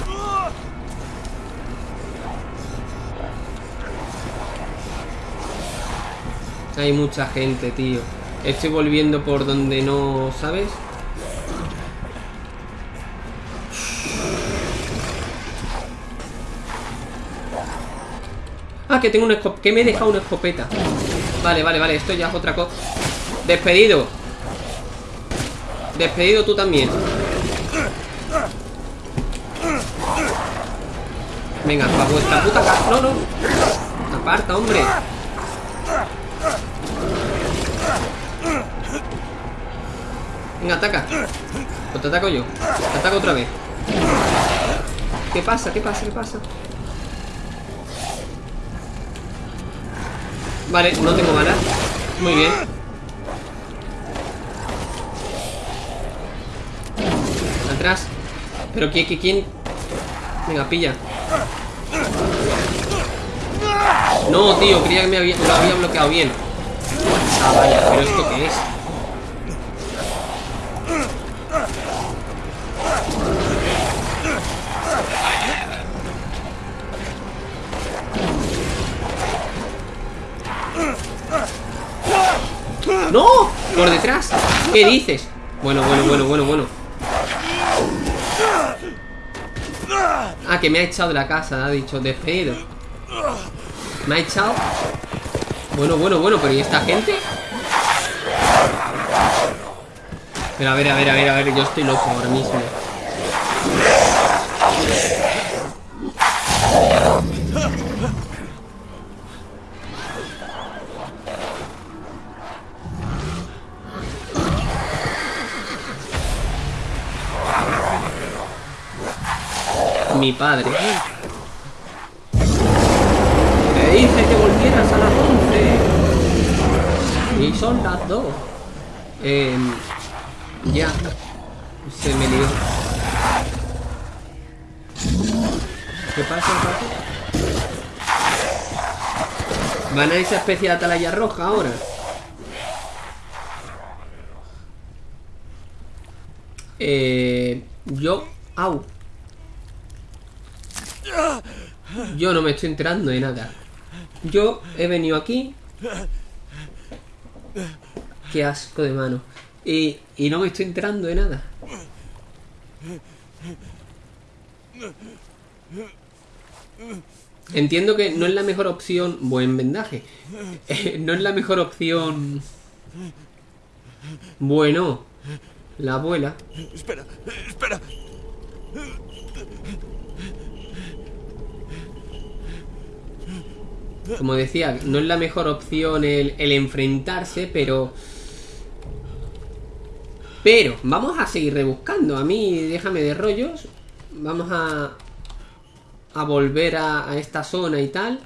Hay mucha gente, tío. Estoy volviendo por donde no... ¿Sabes? Ah, que tengo una escopeta. Que me he dejado una escopeta. Vale, vale, vale. Esto ya es otra cosa. Despedido. Despedido tú también. Venga, para vuestra puta casa. No, no. Aparta, hombre. Venga, ataca. Pues te ataco yo. Te ataco otra vez. ¿Qué pasa? ¿Qué pasa? ¿Qué pasa? Vale, no tengo balas. Muy bien. Atrás. Pero ¿quién? quién? Venga, pilla. No, tío, creía que me había, había bloqueado bien. Ah, vaya, pero ¿esto qué es? ¡No! ¡Por detrás! ¿Qué dices? Bueno, bueno, bueno, bueno, bueno Ah, que me ha echado de la casa Ha dicho, despedido Me ha echado Bueno, bueno, bueno, pero ¿y esta gente? Pero a ver, a ver, a ver, a ver Yo estoy loco ahora mismo mi padre. Te dije que volvieras a las 11. Y son las 2. Eh, ya. Se me lió. ¿Qué pasa, papi? ¿Van a esa especie de atalaya roja ahora? Eh, yo... Au. Yo no me estoy enterando de nada. Yo he venido aquí. Qué asco de mano. Y, y no me estoy enterando de nada. Entiendo que no es la mejor opción. Buen vendaje. Eh, no es la mejor opción. Bueno, la abuela. Espera, espera. Como decía, no es la mejor opción el, enfrentarse, pero. Pero, vamos a seguir rebuscando. A mí, déjame de rollos. Vamos a. A volver a, a esta zona y tal.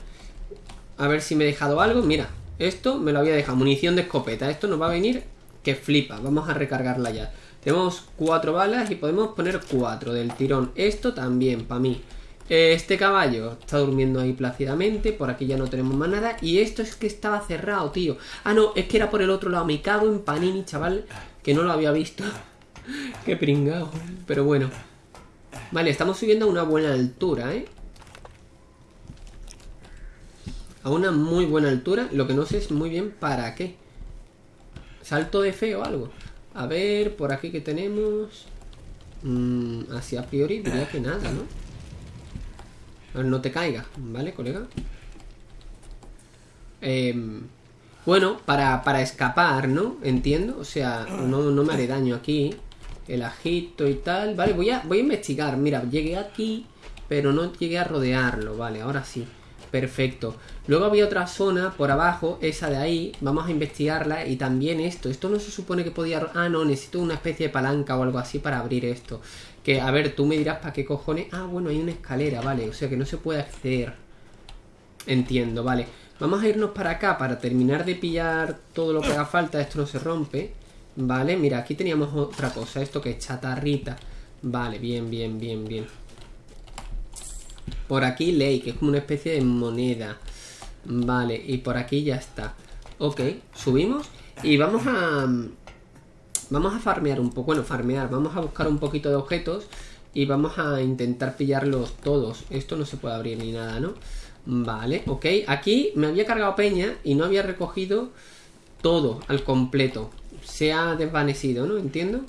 A ver si me he dejado algo. Mira, esto me lo había dejado. Munición de escopeta. Esto nos va a venir que flipa. Vamos a recargarla ya. Tenemos cuatro balas y podemos poner cuatro del tirón. Esto también, para mí. Este caballo está durmiendo ahí plácidamente. Por aquí ya no tenemos más nada. Y esto es que estaba cerrado, tío. Ah, no, es que era por el otro lado. Me cago en Panini, chaval. Que no lo había visto. Qué pringado. Pero bueno. Vale, estamos subiendo a una buena altura, ¿eh? A una muy buena altura. Lo que no sé es muy bien para qué. Salto de fe o algo. A ver, por aquí que tenemos. Mm, así a priori diría que nada, ¿no? No te caigas, ¿vale, colega? Em, bueno, para, para escapar, ¿no? Entiendo. O sea, no, no me haré daño aquí. El ajito y tal. Vale, voy a, voy a investigar. Mira, llegué aquí, pero no llegué a rodearlo. Vale, ahora sí. Perfecto. Luego había otra zona por abajo, esa de ahí. Vamos a investigarla. Y también esto. Esto no se supone que podía... Ah, no, necesito una especie de palanca o algo así para abrir esto. Que, a ver, tú me dirás para qué cojones... Ah, bueno, hay una escalera, vale. O sea que no se puede acceder. Entiendo, vale. Vamos a irnos para acá para terminar de pillar todo lo que haga falta. Esto no se rompe. Vale, mira, aquí teníamos otra cosa. Esto que es chatarrita. Vale, bien, bien, bien, bien. Por aquí ley, que es como una especie de moneda. Vale, y por aquí ya está. Ok, subimos y vamos a... Vamos a farmear un poco, bueno, farmear, vamos a buscar un poquito de objetos y vamos a intentar pillarlos todos. Esto no se puede abrir ni nada, ¿no? Vale, ok. Aquí me había cargado peña y no había recogido todo al completo. Se ha desvanecido, ¿no? Entiendo.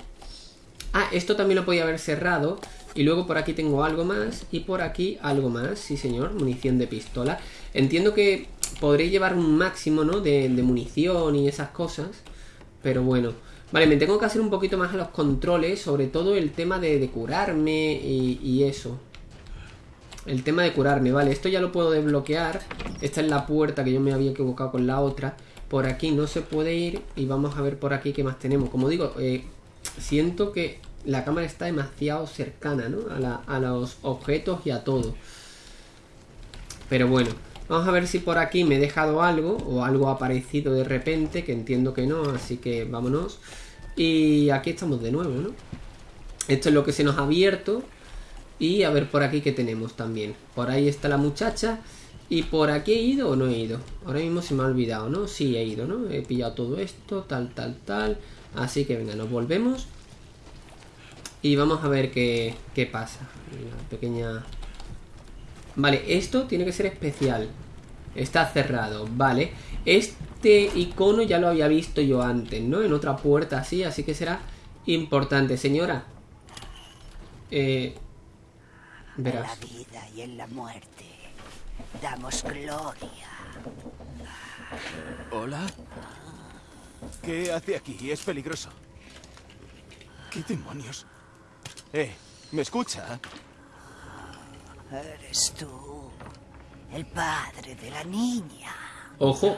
Ah, esto también lo podía haber cerrado. Y luego por aquí tengo algo más. Y por aquí algo más. Sí, señor. Munición de pistola. Entiendo que podré llevar un máximo, ¿no? De, de munición y esas cosas. Pero bueno. Vale, me tengo que hacer un poquito más a los controles. Sobre todo el tema de, curarme y, eso. El tema de curarme, vale, esto ya lo puedo desbloquear Esta es la puerta que yo me había equivocado con la otra Por aquí no se puede ir Y vamos a ver por aquí qué más tenemos Como digo, eh, siento que la cámara está demasiado cercana, ¿no? A los objetos y a todo Pero bueno, vamos a ver si por aquí me he dejado algo O algo ha aparecido de repente Que entiendo que no, así que vámonos Y aquí estamos de nuevo, ¿no? Esto es lo que se nos ha abierto y a ver por aquí que tenemos también. Por ahí está la muchacha. ¿Y por aquí he ido o no he ido? Ahora mismo se me ha olvidado, ¿no? Sí, he ido, ¿no? He pillado todo esto, tal, tal, tal. Así que venga, nos volvemos. Y vamos a ver qué, qué pasa. Una pequeña... Vale, esto tiene que ser especial. Está cerrado, vale. Este icono ya lo había visto yo antes, ¿no? En otra puerta así, así que será importante. Señora. Eh... En Verás. la vida y en la muerte damos gloria. ¿Hola? ¿Qué hace aquí? Es peligroso. ¿Qué demonios? Eh, ¿me escucha? Eres tú, el padre de la niña. Ojo.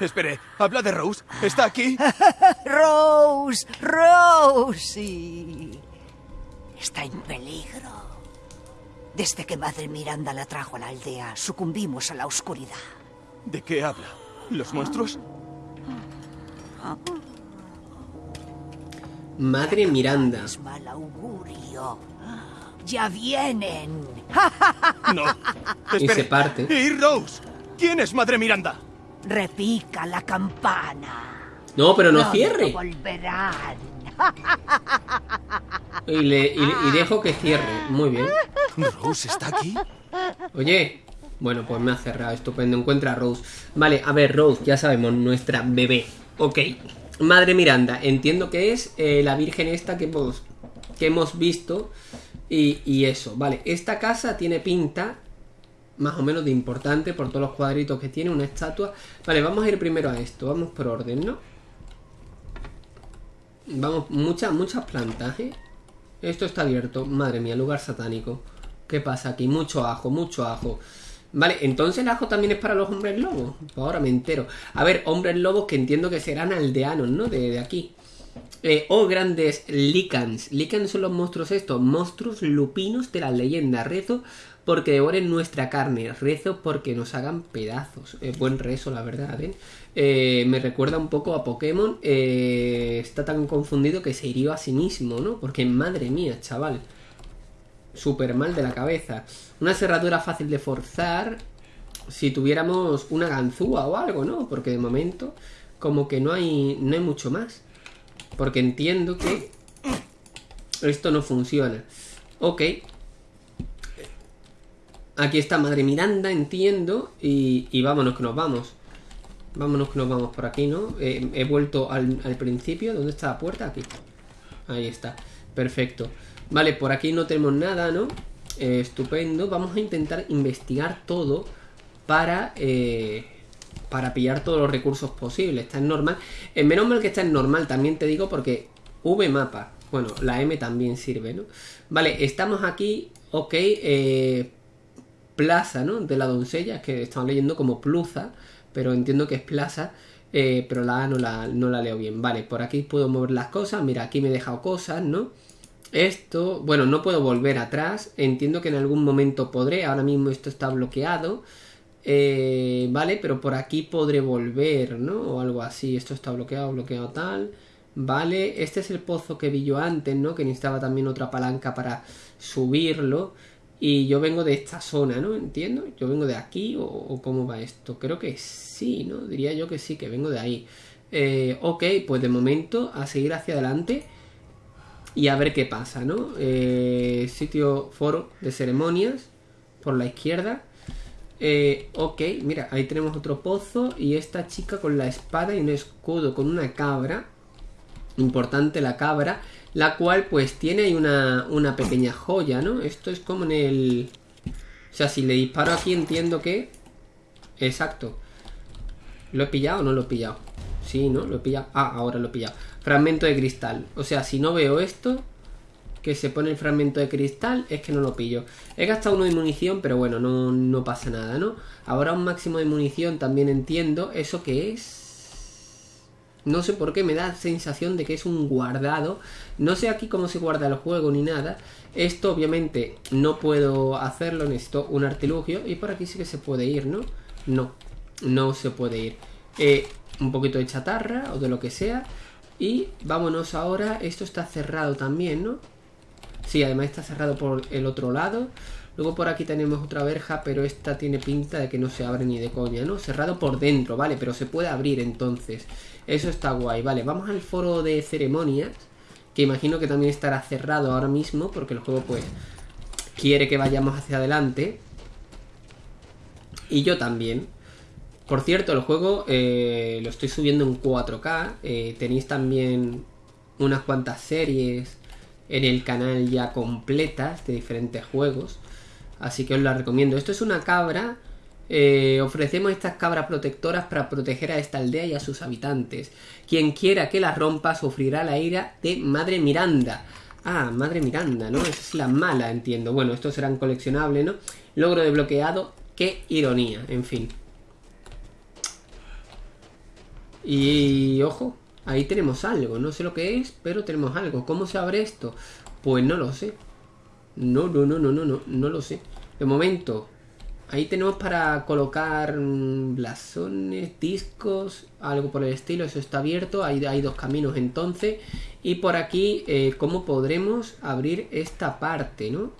Espere, habla de Rose. ¿Está aquí? Rose, Rose. Está en peligro. Desde que Madre Miranda la trajo a la aldea, sucumbimos a la oscuridad. ¿De qué habla? ¿Los monstruos? Madre Miranda. Es mal augurio. Ya vienen. No. Y Espere. se parte. ¿Y Rose? ¿Quién es Madre Miranda? Repica la campana. No, pero no cierre. Volverán. Y, le, y, y dejo que cierre. Muy bien. ¿Rose está aquí? Oye, bueno, pues me ha cerrado, estupendo. Encuentra a Rose. Vale, a ver, Rose, ya sabemos, nuestra bebé. Ok. Madre Miranda, entiendo que es eh, la virgen esta que hemos, que hemos visto. Y, eso, vale. Esta casa tiene pinta más o menos de importante por todos los cuadritos que tiene, una estatua. Vale, vamos a ir primero a esto, vamos por orden, ¿no? Vamos, muchas, muchas plantas, ¿eh? Esto está abierto, madre mía, lugar satánico. ¿Qué pasa aquí? Mucho ajo, mucho ajo. Vale, entonces el ajo también es para los hombres lobos. Pues ahora me entero. A ver, hombres lobos que entiendo que serán aldeanos, ¿no? De, de aquí. Eh, oh, grandes licans. Licans son los monstruos estos. Monstruos lupinos de la leyenda. Rezo porque devoren nuestra carne. Rezo porque nos hagan pedazos. Eh, buen rezo, la verdad, ¿eh? Eh, me recuerda un poco a Pokémon. Eh, está tan confundido que se hirió a sí mismo, ¿no? Porque madre mía, chaval. Súper mal de la cabeza. Una cerradura fácil de forzar. Si tuviéramos una ganzúa o algo, ¿no? Porque de momento, como que no hay, no hay mucho más. Porque entiendo que esto no funciona. Ok. Aquí está Madre Miranda, entiendo. Y, y vámonos que nos vamos. Vámonos que nos vamos por aquí, ¿no? Eh, he vuelto al, al principio. ¿Dónde está la puerta? Aquí. Ahí está. Perfecto. Vale, por aquí no tenemos nada, ¿no? Eh, estupendo. Vamos a intentar investigar todo para... Eh, para pillar todos los recursos posibles. Está en normal. Eh, menos mal que está en normal, también te digo, porque V mapa. Bueno, la M también sirve, ¿no? Vale, estamos aquí. Ok. Eh, plaza, ¿no? De la doncella, que estamos leyendo como pluza, pero entiendo que es plaza. eh, pero la A no la, no la leo bien. Vale, por aquí puedo mover las cosas. Mira, aquí me he dejado cosas, ¿no? Esto, bueno, no puedo volver atrás. Entiendo que en algún momento podré. Ahora mismo esto está bloqueado. Eh, vale, pero por aquí podré volver, ¿no? O algo así. Esto está bloqueado, bloqueado tal. Vale, este es el pozo que vi yo antes, ¿no? Que necesitaba también otra palanca para subirlo. Y yo vengo de esta zona, ¿no? Entiendo. Yo vengo de aquí o, cómo va esto. Creo que sí, ¿no? Diría yo que sí, que vengo de ahí. Eh, ok, pues de momento a seguir hacia adelante y a ver qué pasa, ¿no? Eh, sitio foro de ceremonias por la izquierda. Eh, ok, mira, ahí tenemos otro pozo y esta chica con la espada y un escudo con una cabra. Importante la cabra, la cual pues tiene ahí una, una pequeña joya, ¿no? Esto es como en el... O sea, si le disparo aquí entiendo que... Exacto. ¿Lo he pillado o no lo he pillado? Sí, ¿no? Lo he pillado. Ah, ahora lo he pillado. Fragmento de cristal. O sea, si no veo esto, que se pone el fragmento de cristal, es que no lo pillo. He gastado uno de munición, pero bueno, no, no pasa nada, ¿no? Ahora un máximo de munición también entiendo. ¿Eso qué es? No sé por qué me da sensación de que es un guardado. No sé aquí cómo se guarda el juego ni nada. Esto obviamente no puedo hacerlo, necesito un artilugio. Y por aquí sí que se puede ir, ¿no? No, no se puede ir. Eh, un poquito de chatarra o de lo que sea. Y vámonos ahora. Esto está cerrado también, ¿no? Sí, además está cerrado por el otro lado. Luego por aquí tenemos otra verja, pero esta tiene pinta de que no se abre ni de coña, ¿no? Cerrado por dentro, vale, pero se puede abrir entonces. Eso está guay, vale. Vamos al foro de ceremonias, que imagino que también estará cerrado ahora mismo, porque el juego pues quiere que vayamos hacia adelante. Y yo también. Por cierto, el juego eh, lo estoy subiendo en 4K. eh, tenéis también unas cuantas series en el canal ya completas de diferentes juegos. Así que os la recomiendo. Esto es una cabra. eh, ofrecemos estas cabras protectoras para proteger a esta aldea y a sus habitantes. Quien quiera que la rompa sufrirá la ira de Madre Miranda. Ah, Madre Miranda, ¿no? Esa es la mala, entiendo. Bueno, estos serán coleccionables, ¿no? Logro desbloqueado. Qué ironía, en fin. Y ojo, ahí tenemos algo. No sé lo que es, pero tenemos algo. ¿Cómo se abre esto? Pues no lo sé. No, no, no, no, no, no, no lo sé. De momento, ahí tenemos para colocar mm, blasones, discos, algo por el estilo. Eso está abierto. Ahí hay dos caminos entonces. Y por aquí, eh, ¿cómo podremos abrir esta parte, no?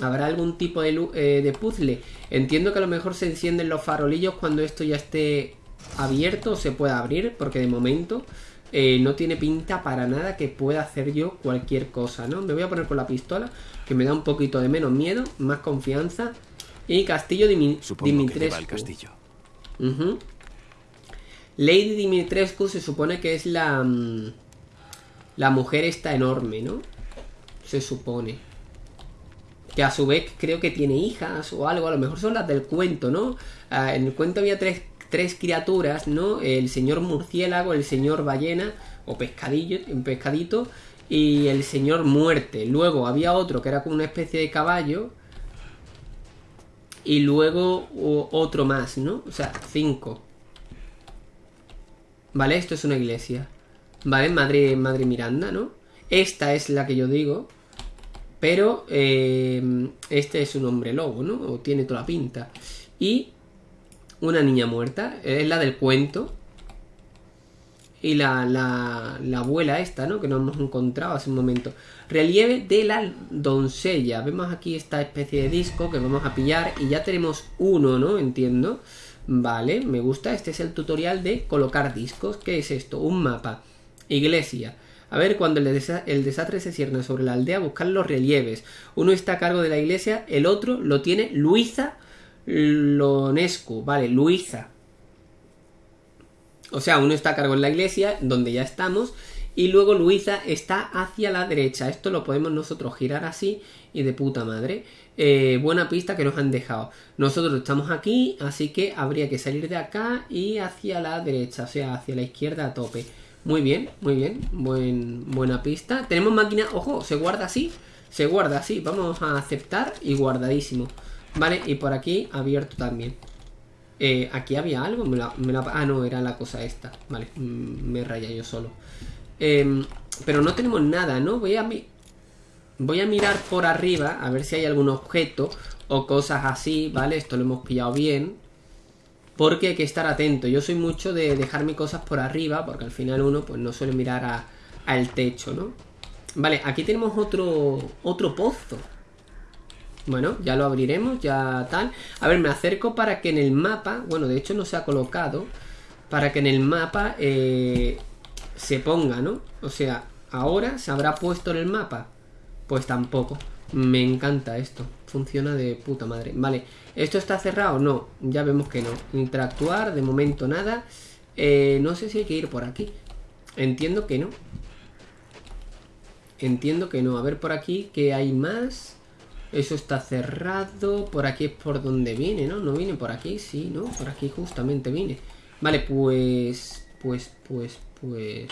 ¿Habrá algún tipo de, eh, de puzzle? Entiendo que a lo mejor se encienden los farolillos cuando esto ya esté abierto se pueda abrir, porque de momento eh, no tiene pinta para nada que pueda hacer yo cualquier cosa, ¿no? Me voy a poner con la pistola, que me da un poquito de menos miedo, más confianza. Y Castillo Dimi Supongo Dimitrescu. castillo. Lady Dimitrescu se supone que es la... mm, La mujer esta enorme, ¿no? Se supone. Que a su vez creo que tiene hijas o algo, a lo mejor son las del cuento, ¿no? Ah, en el cuento había tres, tres criaturas, ¿no? El señor murciélago, el señor ballena o pescadillo, un pescadito y el señor muerte. Luego había otro que era como una especie de caballo y luego otro más, ¿no? O sea, cinco. Vale, esto es una iglesia. Vale, Madre, Madre Miranda, ¿no? Esta es la que yo digo. Pero eh, este es un hombre lobo, ¿no? O tiene toda la pinta. Y una niña muerta. Es la del cuento. Y la, la, la abuela esta, ¿no? Que nos hemos encontrado hace un momento. Relieve de la doncella. Vemos aquí esta especie de disco que vamos a pillar. Y ya tenemos uno, ¿no? Entiendo. Vale, me gusta. Este es el tutorial de colocar discos. ¿Qué es esto? Un mapa. Iglesia. A ver, cuando el desastre se cierne sobre la aldea, buscar los relieves. Uno está a cargo de la iglesia, el otro lo tiene Luisa Lonescu. Vale, Luisa. O sea, uno está a cargo en la iglesia, donde ya estamos, y luego Luisa está hacia la derecha. Esto lo podemos nosotros girar así y de puta madre. Eh, buena pista que nos han dejado. Nosotros estamos aquí, así que habría que salir de acá y hacia la derecha, o sea, hacia la izquierda a tope. Muy bien, muy bien, buen, buena pista. Tenemos máquina, ojo, se guarda así, se guarda así. Vamos a aceptar y guardadísimo. Vale, y por aquí abierto también. Eh, aquí había algo, me la, me la- ah no, era la cosa esta. Vale, mm, me raya yo solo. Em, pero no tenemos nada, ¿no? Voy a, mi- voy a mirar por arriba a ver si hay algún objeto o cosas así, ¿vale? Esto lo hemos pillado bien. Porque hay que estar atento. Yo soy mucho de dejarme cosas por arriba, porque al final uno pues no suele mirar a- al techo, ¿no? Vale, aquí tenemos otro, otro pozo. Bueno, ya lo abriremos, ya tal. A ver, me acerco para que en el mapa, bueno, de hecho no se ha colocado, para que en el mapa eh, se ponga, ¿no? O sea, ahora se habrá puesto en el mapa. Pues tampoco. Me encanta esto. Funciona de puta madre. Vale, ¿esto está cerrado? No, ya vemos que no. Interactuar, de momento nada. Eh, no sé si hay que ir por aquí. Entiendo que no. Entiendo que no. A ver por aquí, ¿qué hay más? Eso está cerrado. Por aquí es por donde viene, ¿no? No viene por aquí, sí, ¿no? Por aquí justamente viene. Vale, pues... Pues, pues, pues...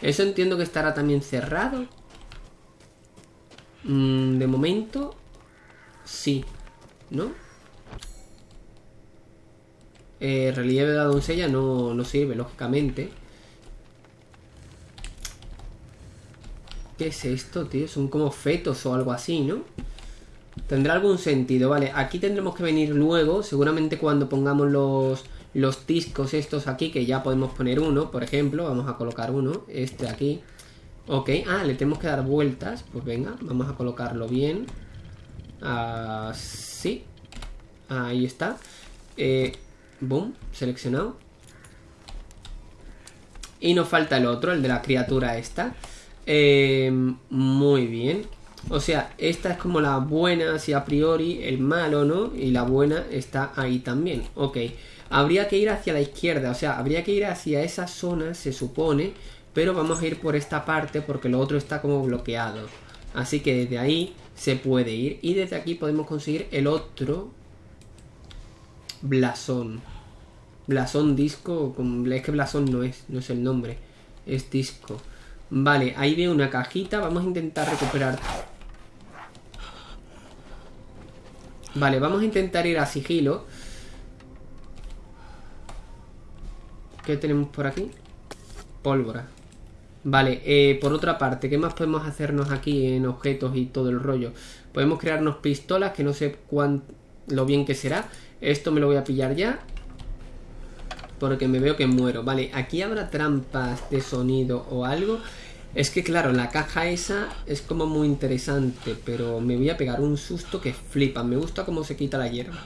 Eso entiendo que estará también cerrado. Mm, de momento... Sí. ¿No? Eh, relieve de la doncella no, no sirve, lógicamente. ¿Qué es esto, tío? Son como fetos o algo así, ¿no? Tendrá algún sentido, vale. Aquí tendremos que venir luego, seguramente cuando pongamos los, los discos estos aquí, que ya podemos poner uno, por ejemplo. Vamos a colocar uno, este aquí. Ok, ah, le tenemos que dar vueltas. Pues venga, vamos a colocarlo bien. Así. Ahí está. Eh, boom, seleccionado. Y nos falta el otro, el de la criatura esta. Eh, muy bien. O sea, esta es como la buena, así a priori, el malo, ¿no? Y la buena está ahí también. Ok. Habría que ir hacia la izquierda, o sea, habría que ir hacia esa zona, se supone. Pero vamos a ir por esta parte porque lo otro está como bloqueado. Así que desde ahí se puede ir. Y desde aquí podemos conseguir el otro blasón. Blasón disco. Es que blasón no es, no es el nombre. Es disco. Vale, ahí veo una cajita. Vamos a intentar recuperar. Vale, vamos a intentar ir a sigilo. ¿Qué tenemos por aquí? Pólvora. Vale, eh, por otra parte, ¿qué más podemos hacernos aquí en objetos y todo el rollo? Podemos crearnos pistolas, que no sé cuán lo bien que será. Esto me lo voy a pillar ya. Porque me veo que muero. Vale, aquí habrá trampas de sonido o algo. Es que claro, la caja esa es como muy interesante, pero me voy a pegar un susto que flipa. Me gusta cómo se quita la hierba.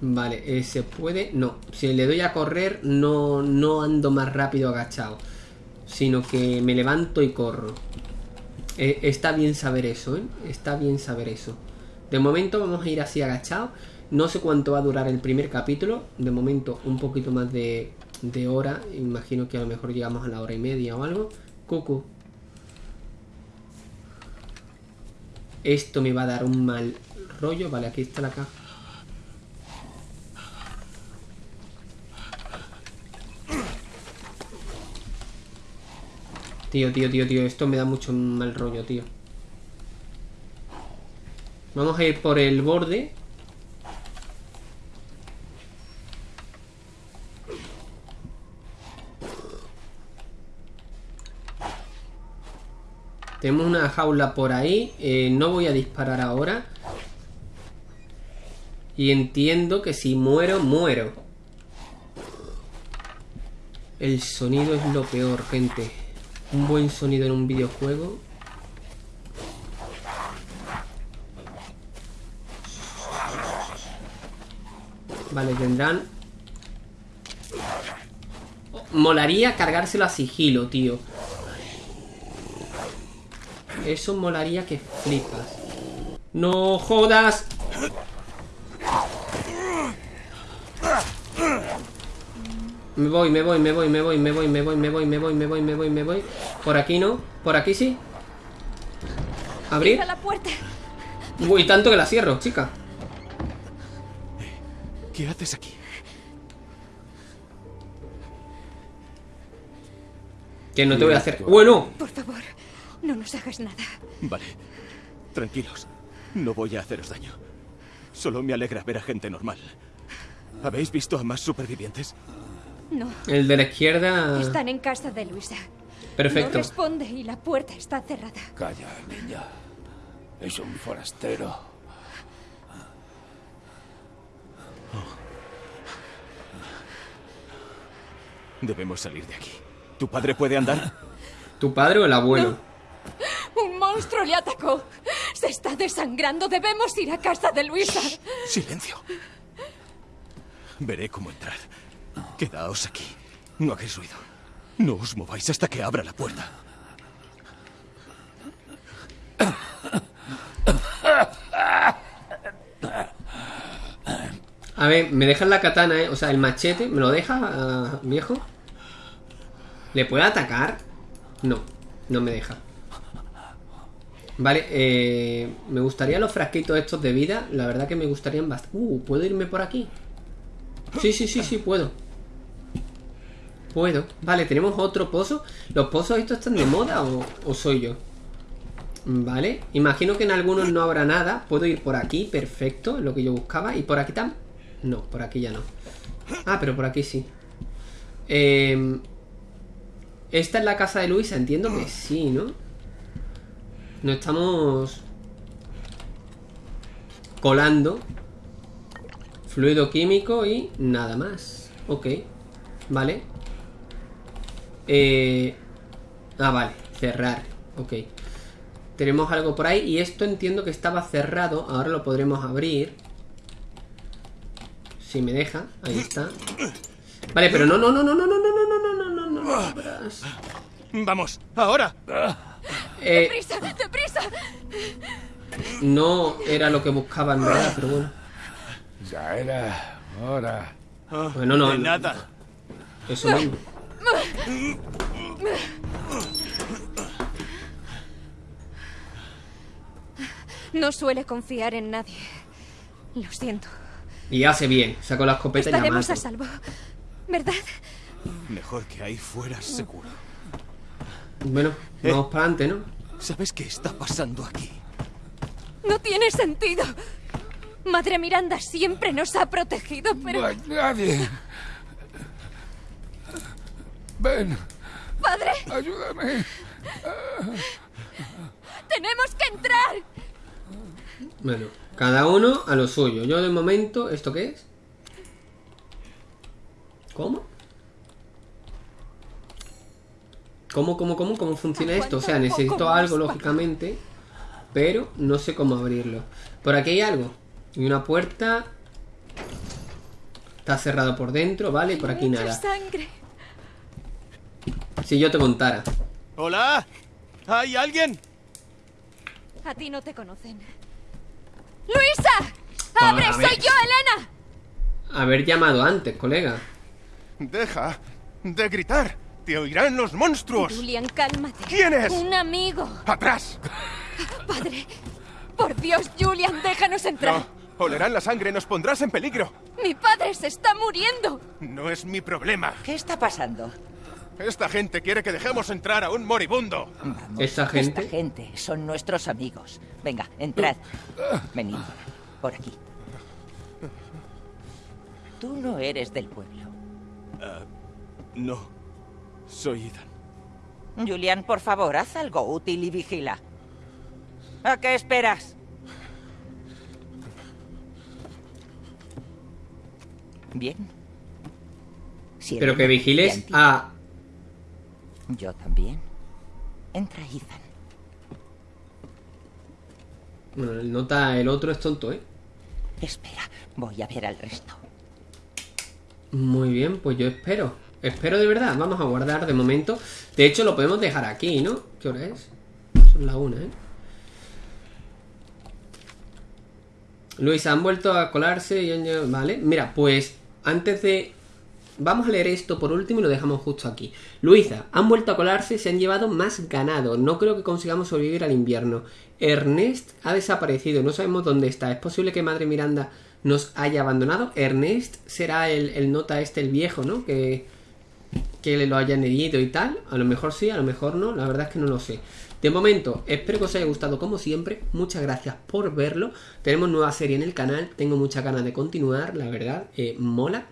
Vale, eh, ¿se puede? No, si le doy a correr no, no ando más rápido agachado, sino que me levanto y corro. Eh, está bien saber eso, ¿eh? Está bien saber eso. De momento vamos a ir así agachados. No sé cuánto va a durar el primer capítulo. De momento un poquito más de, de hora. Imagino que a lo mejor llegamos a la hora y media o algo. Cucu. Esto me va a dar un mal rollo. Vale, aquí está la caja. Tío, tío, tío, tío, esto me da mucho mal rollo, tío. Vamos a ir por el borde. Tenemos una jaula por ahí. Eh, no voy a disparar ahora. Y entiendo que si muero, muero. El sonido es lo peor, gente. Un buen sonido en un videojuego. Vale, tendrán... Molaría cargárselo a sigilo, tío. Eso molaría que flipas. ¡No jodas! Me voy, me voy, me voy, me voy, me voy, me voy, me voy, me voy, me voy, me voy, me voy. Por aquí no, por aquí sí. Abrir. La puerta. Uy, tanto que la cierro, chica. ¿Qué haces aquí? Que no te voy a hacer. Bueno, Por favor, no nos hagas nada. Vale. Tranquilos. No voy a haceros daño. Solo me alegra ver a gente normal. ¿Habéis visto a más supervivientes? No, el de la izquierda. están en casa de Luisa. Perfecto. No responde y la puerta está cerrada. Calla, niña. Es un forastero. Debemos salir de aquí. ¿Tu padre puede andar? ¿Tu padre o el abuelo? Un monstruo le atacó. Se está desangrando. Debemos ir a casa de Luisa. Silencio. Veré cómo entrar. Quedaos aquí. No hagáis ruido. No os mováis hasta que abra la puerta. A ver, me dejan la katana, ¿eh? O sea, el machete, ¿me lo deja, ah, viejo? ¿Le puede atacar? No, no me deja. Vale, eh, me gustaría los frasquitos estos de vida. La verdad que me gustarían bastante. Uh, ¿puedo irme por aquí? Sí, sí, sí, sí, puedo. Puedo. Vale, tenemos otro pozo. ¿Los pozos estos están de moda o, soy yo? Vale, imagino que en algunos no habrá nada. Puedo ir por aquí, perfecto, lo que yo buscaba. ¿Y por aquí también? No, por aquí ya no. Ah, pero por aquí sí. Eh, Esta es la casa de Luisa, entiendo que sí, ¿no? No estamos colando fluido químico y nada más. Ok, vale. Eh... Ah, vale, cerrar. Ok. Tenemos algo por ahí y esto entiendo que estaba cerrado. Ahora lo podremos abrir. Si me deja, ahí está. Vale, pero no, no, no, no, no, no, no, no, no, no, no, no. ¡Vamos! ¡Ahora! Eh, ¡Deprisa, deprisa! no era lo que buscaba en verdad, pero bueno. Ya era hora. Bueno, no, De no. nada. Eso mismo. No suele confiar en nadie. Lo siento. Y hace bien. Sacó la escopeta y la Estaremos a mato. salvo. ¿Verdad? Mejor que ahí fuera seguro. Bueno, vamos para adelante, ¿no? ¿Sabes qué está pasando aquí? No tiene sentido. Madre Miranda siempre nos ha protegido, pero... No hay nadie. Ven, ¡Padre! ayúdame. ¡Tenemos que entrar! Bueno, cada uno a lo suyo. Yo de momento, ¿esto qué es? ¿Cómo? ¿Cómo, cómo, cómo, cómo funciona esto? O sea, necesito algo, lógicamente. Pero no sé cómo abrirlo. Por aquí hay algo. Y una puerta. Está cerrado por dentro, ¿vale? Y por aquí nada. Si yo te contara. ¡Hola! ¿Hay alguien? A ti no te conocen. ¡Luisa! ¡Abre! A ver. ¡Soy yo, Elena! Haber llamado antes, colega. Deja de gritar. Te oirán los monstruos. Julian, cálmate. ¿Quién es? Un amigo. ¡Atrás! Padre. Por Dios, Julian, déjanos entrar. No. Olerán la sangre, nos pondrás en peligro. Mi padre se está muriendo. No es mi problema. ¿Qué está pasando? Esta gente quiere que dejemos entrar a un moribundo. Vamos, Esa gente. Esta gente son nuestros amigos. Venga, entrad. Venid. Por aquí. Tú no eres del pueblo. No. Soy Ethan. Julian, por favor, haz algo útil y vigila. ¿A qué esperas? Bien. Pero que vigiles a... Yo también. Entra, Ethan. Bueno, el nota el otro es tonto, ¿eh? Espera, voy a ver al resto. Muy bien, pues yo espero. Espero de verdad. Vamos a guardar de momento. De hecho, lo podemos dejar aquí, ¿no? ¿Qué hora es? Son la una, ¿eh? Luis, han vuelto a colarse Vale, mira, pues antes de... Vamos a leer esto por último y lo dejamos justo aquí. Luisa, han vuelto a colarse, se han llevado más ganado. No creo que consigamos sobrevivir al invierno. Ernest ha desaparecido, no sabemos dónde está. Es posible que Madre Miranda nos haya abandonado. Ernest será el, el nota este, el viejo, ¿no? Que, que le lo hayan herido y tal. A lo mejor sí, a lo mejor no. La verdad es que no lo sé. De momento, espero que os haya gustado como siempre. Muchas gracias por verlo. Tenemos nueva serie en el canal. Tengo muchas ganas de continuar, la verdad. eh, mola.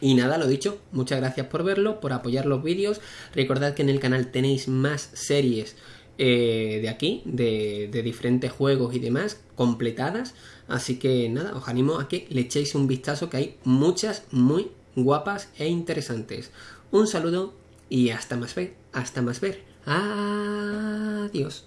Y nada, lo dicho, muchas gracias por verlo, por apoyar los vídeos. Recordad que en el canal tenéis más series eh, de aquí, de diferentes juegos y demás, completadas. Así que nada, os animo a que le echéis un vistazo, que hay muchas muy guapas e interesantes. Un saludo y hasta más ver, hasta más ver. Adiós.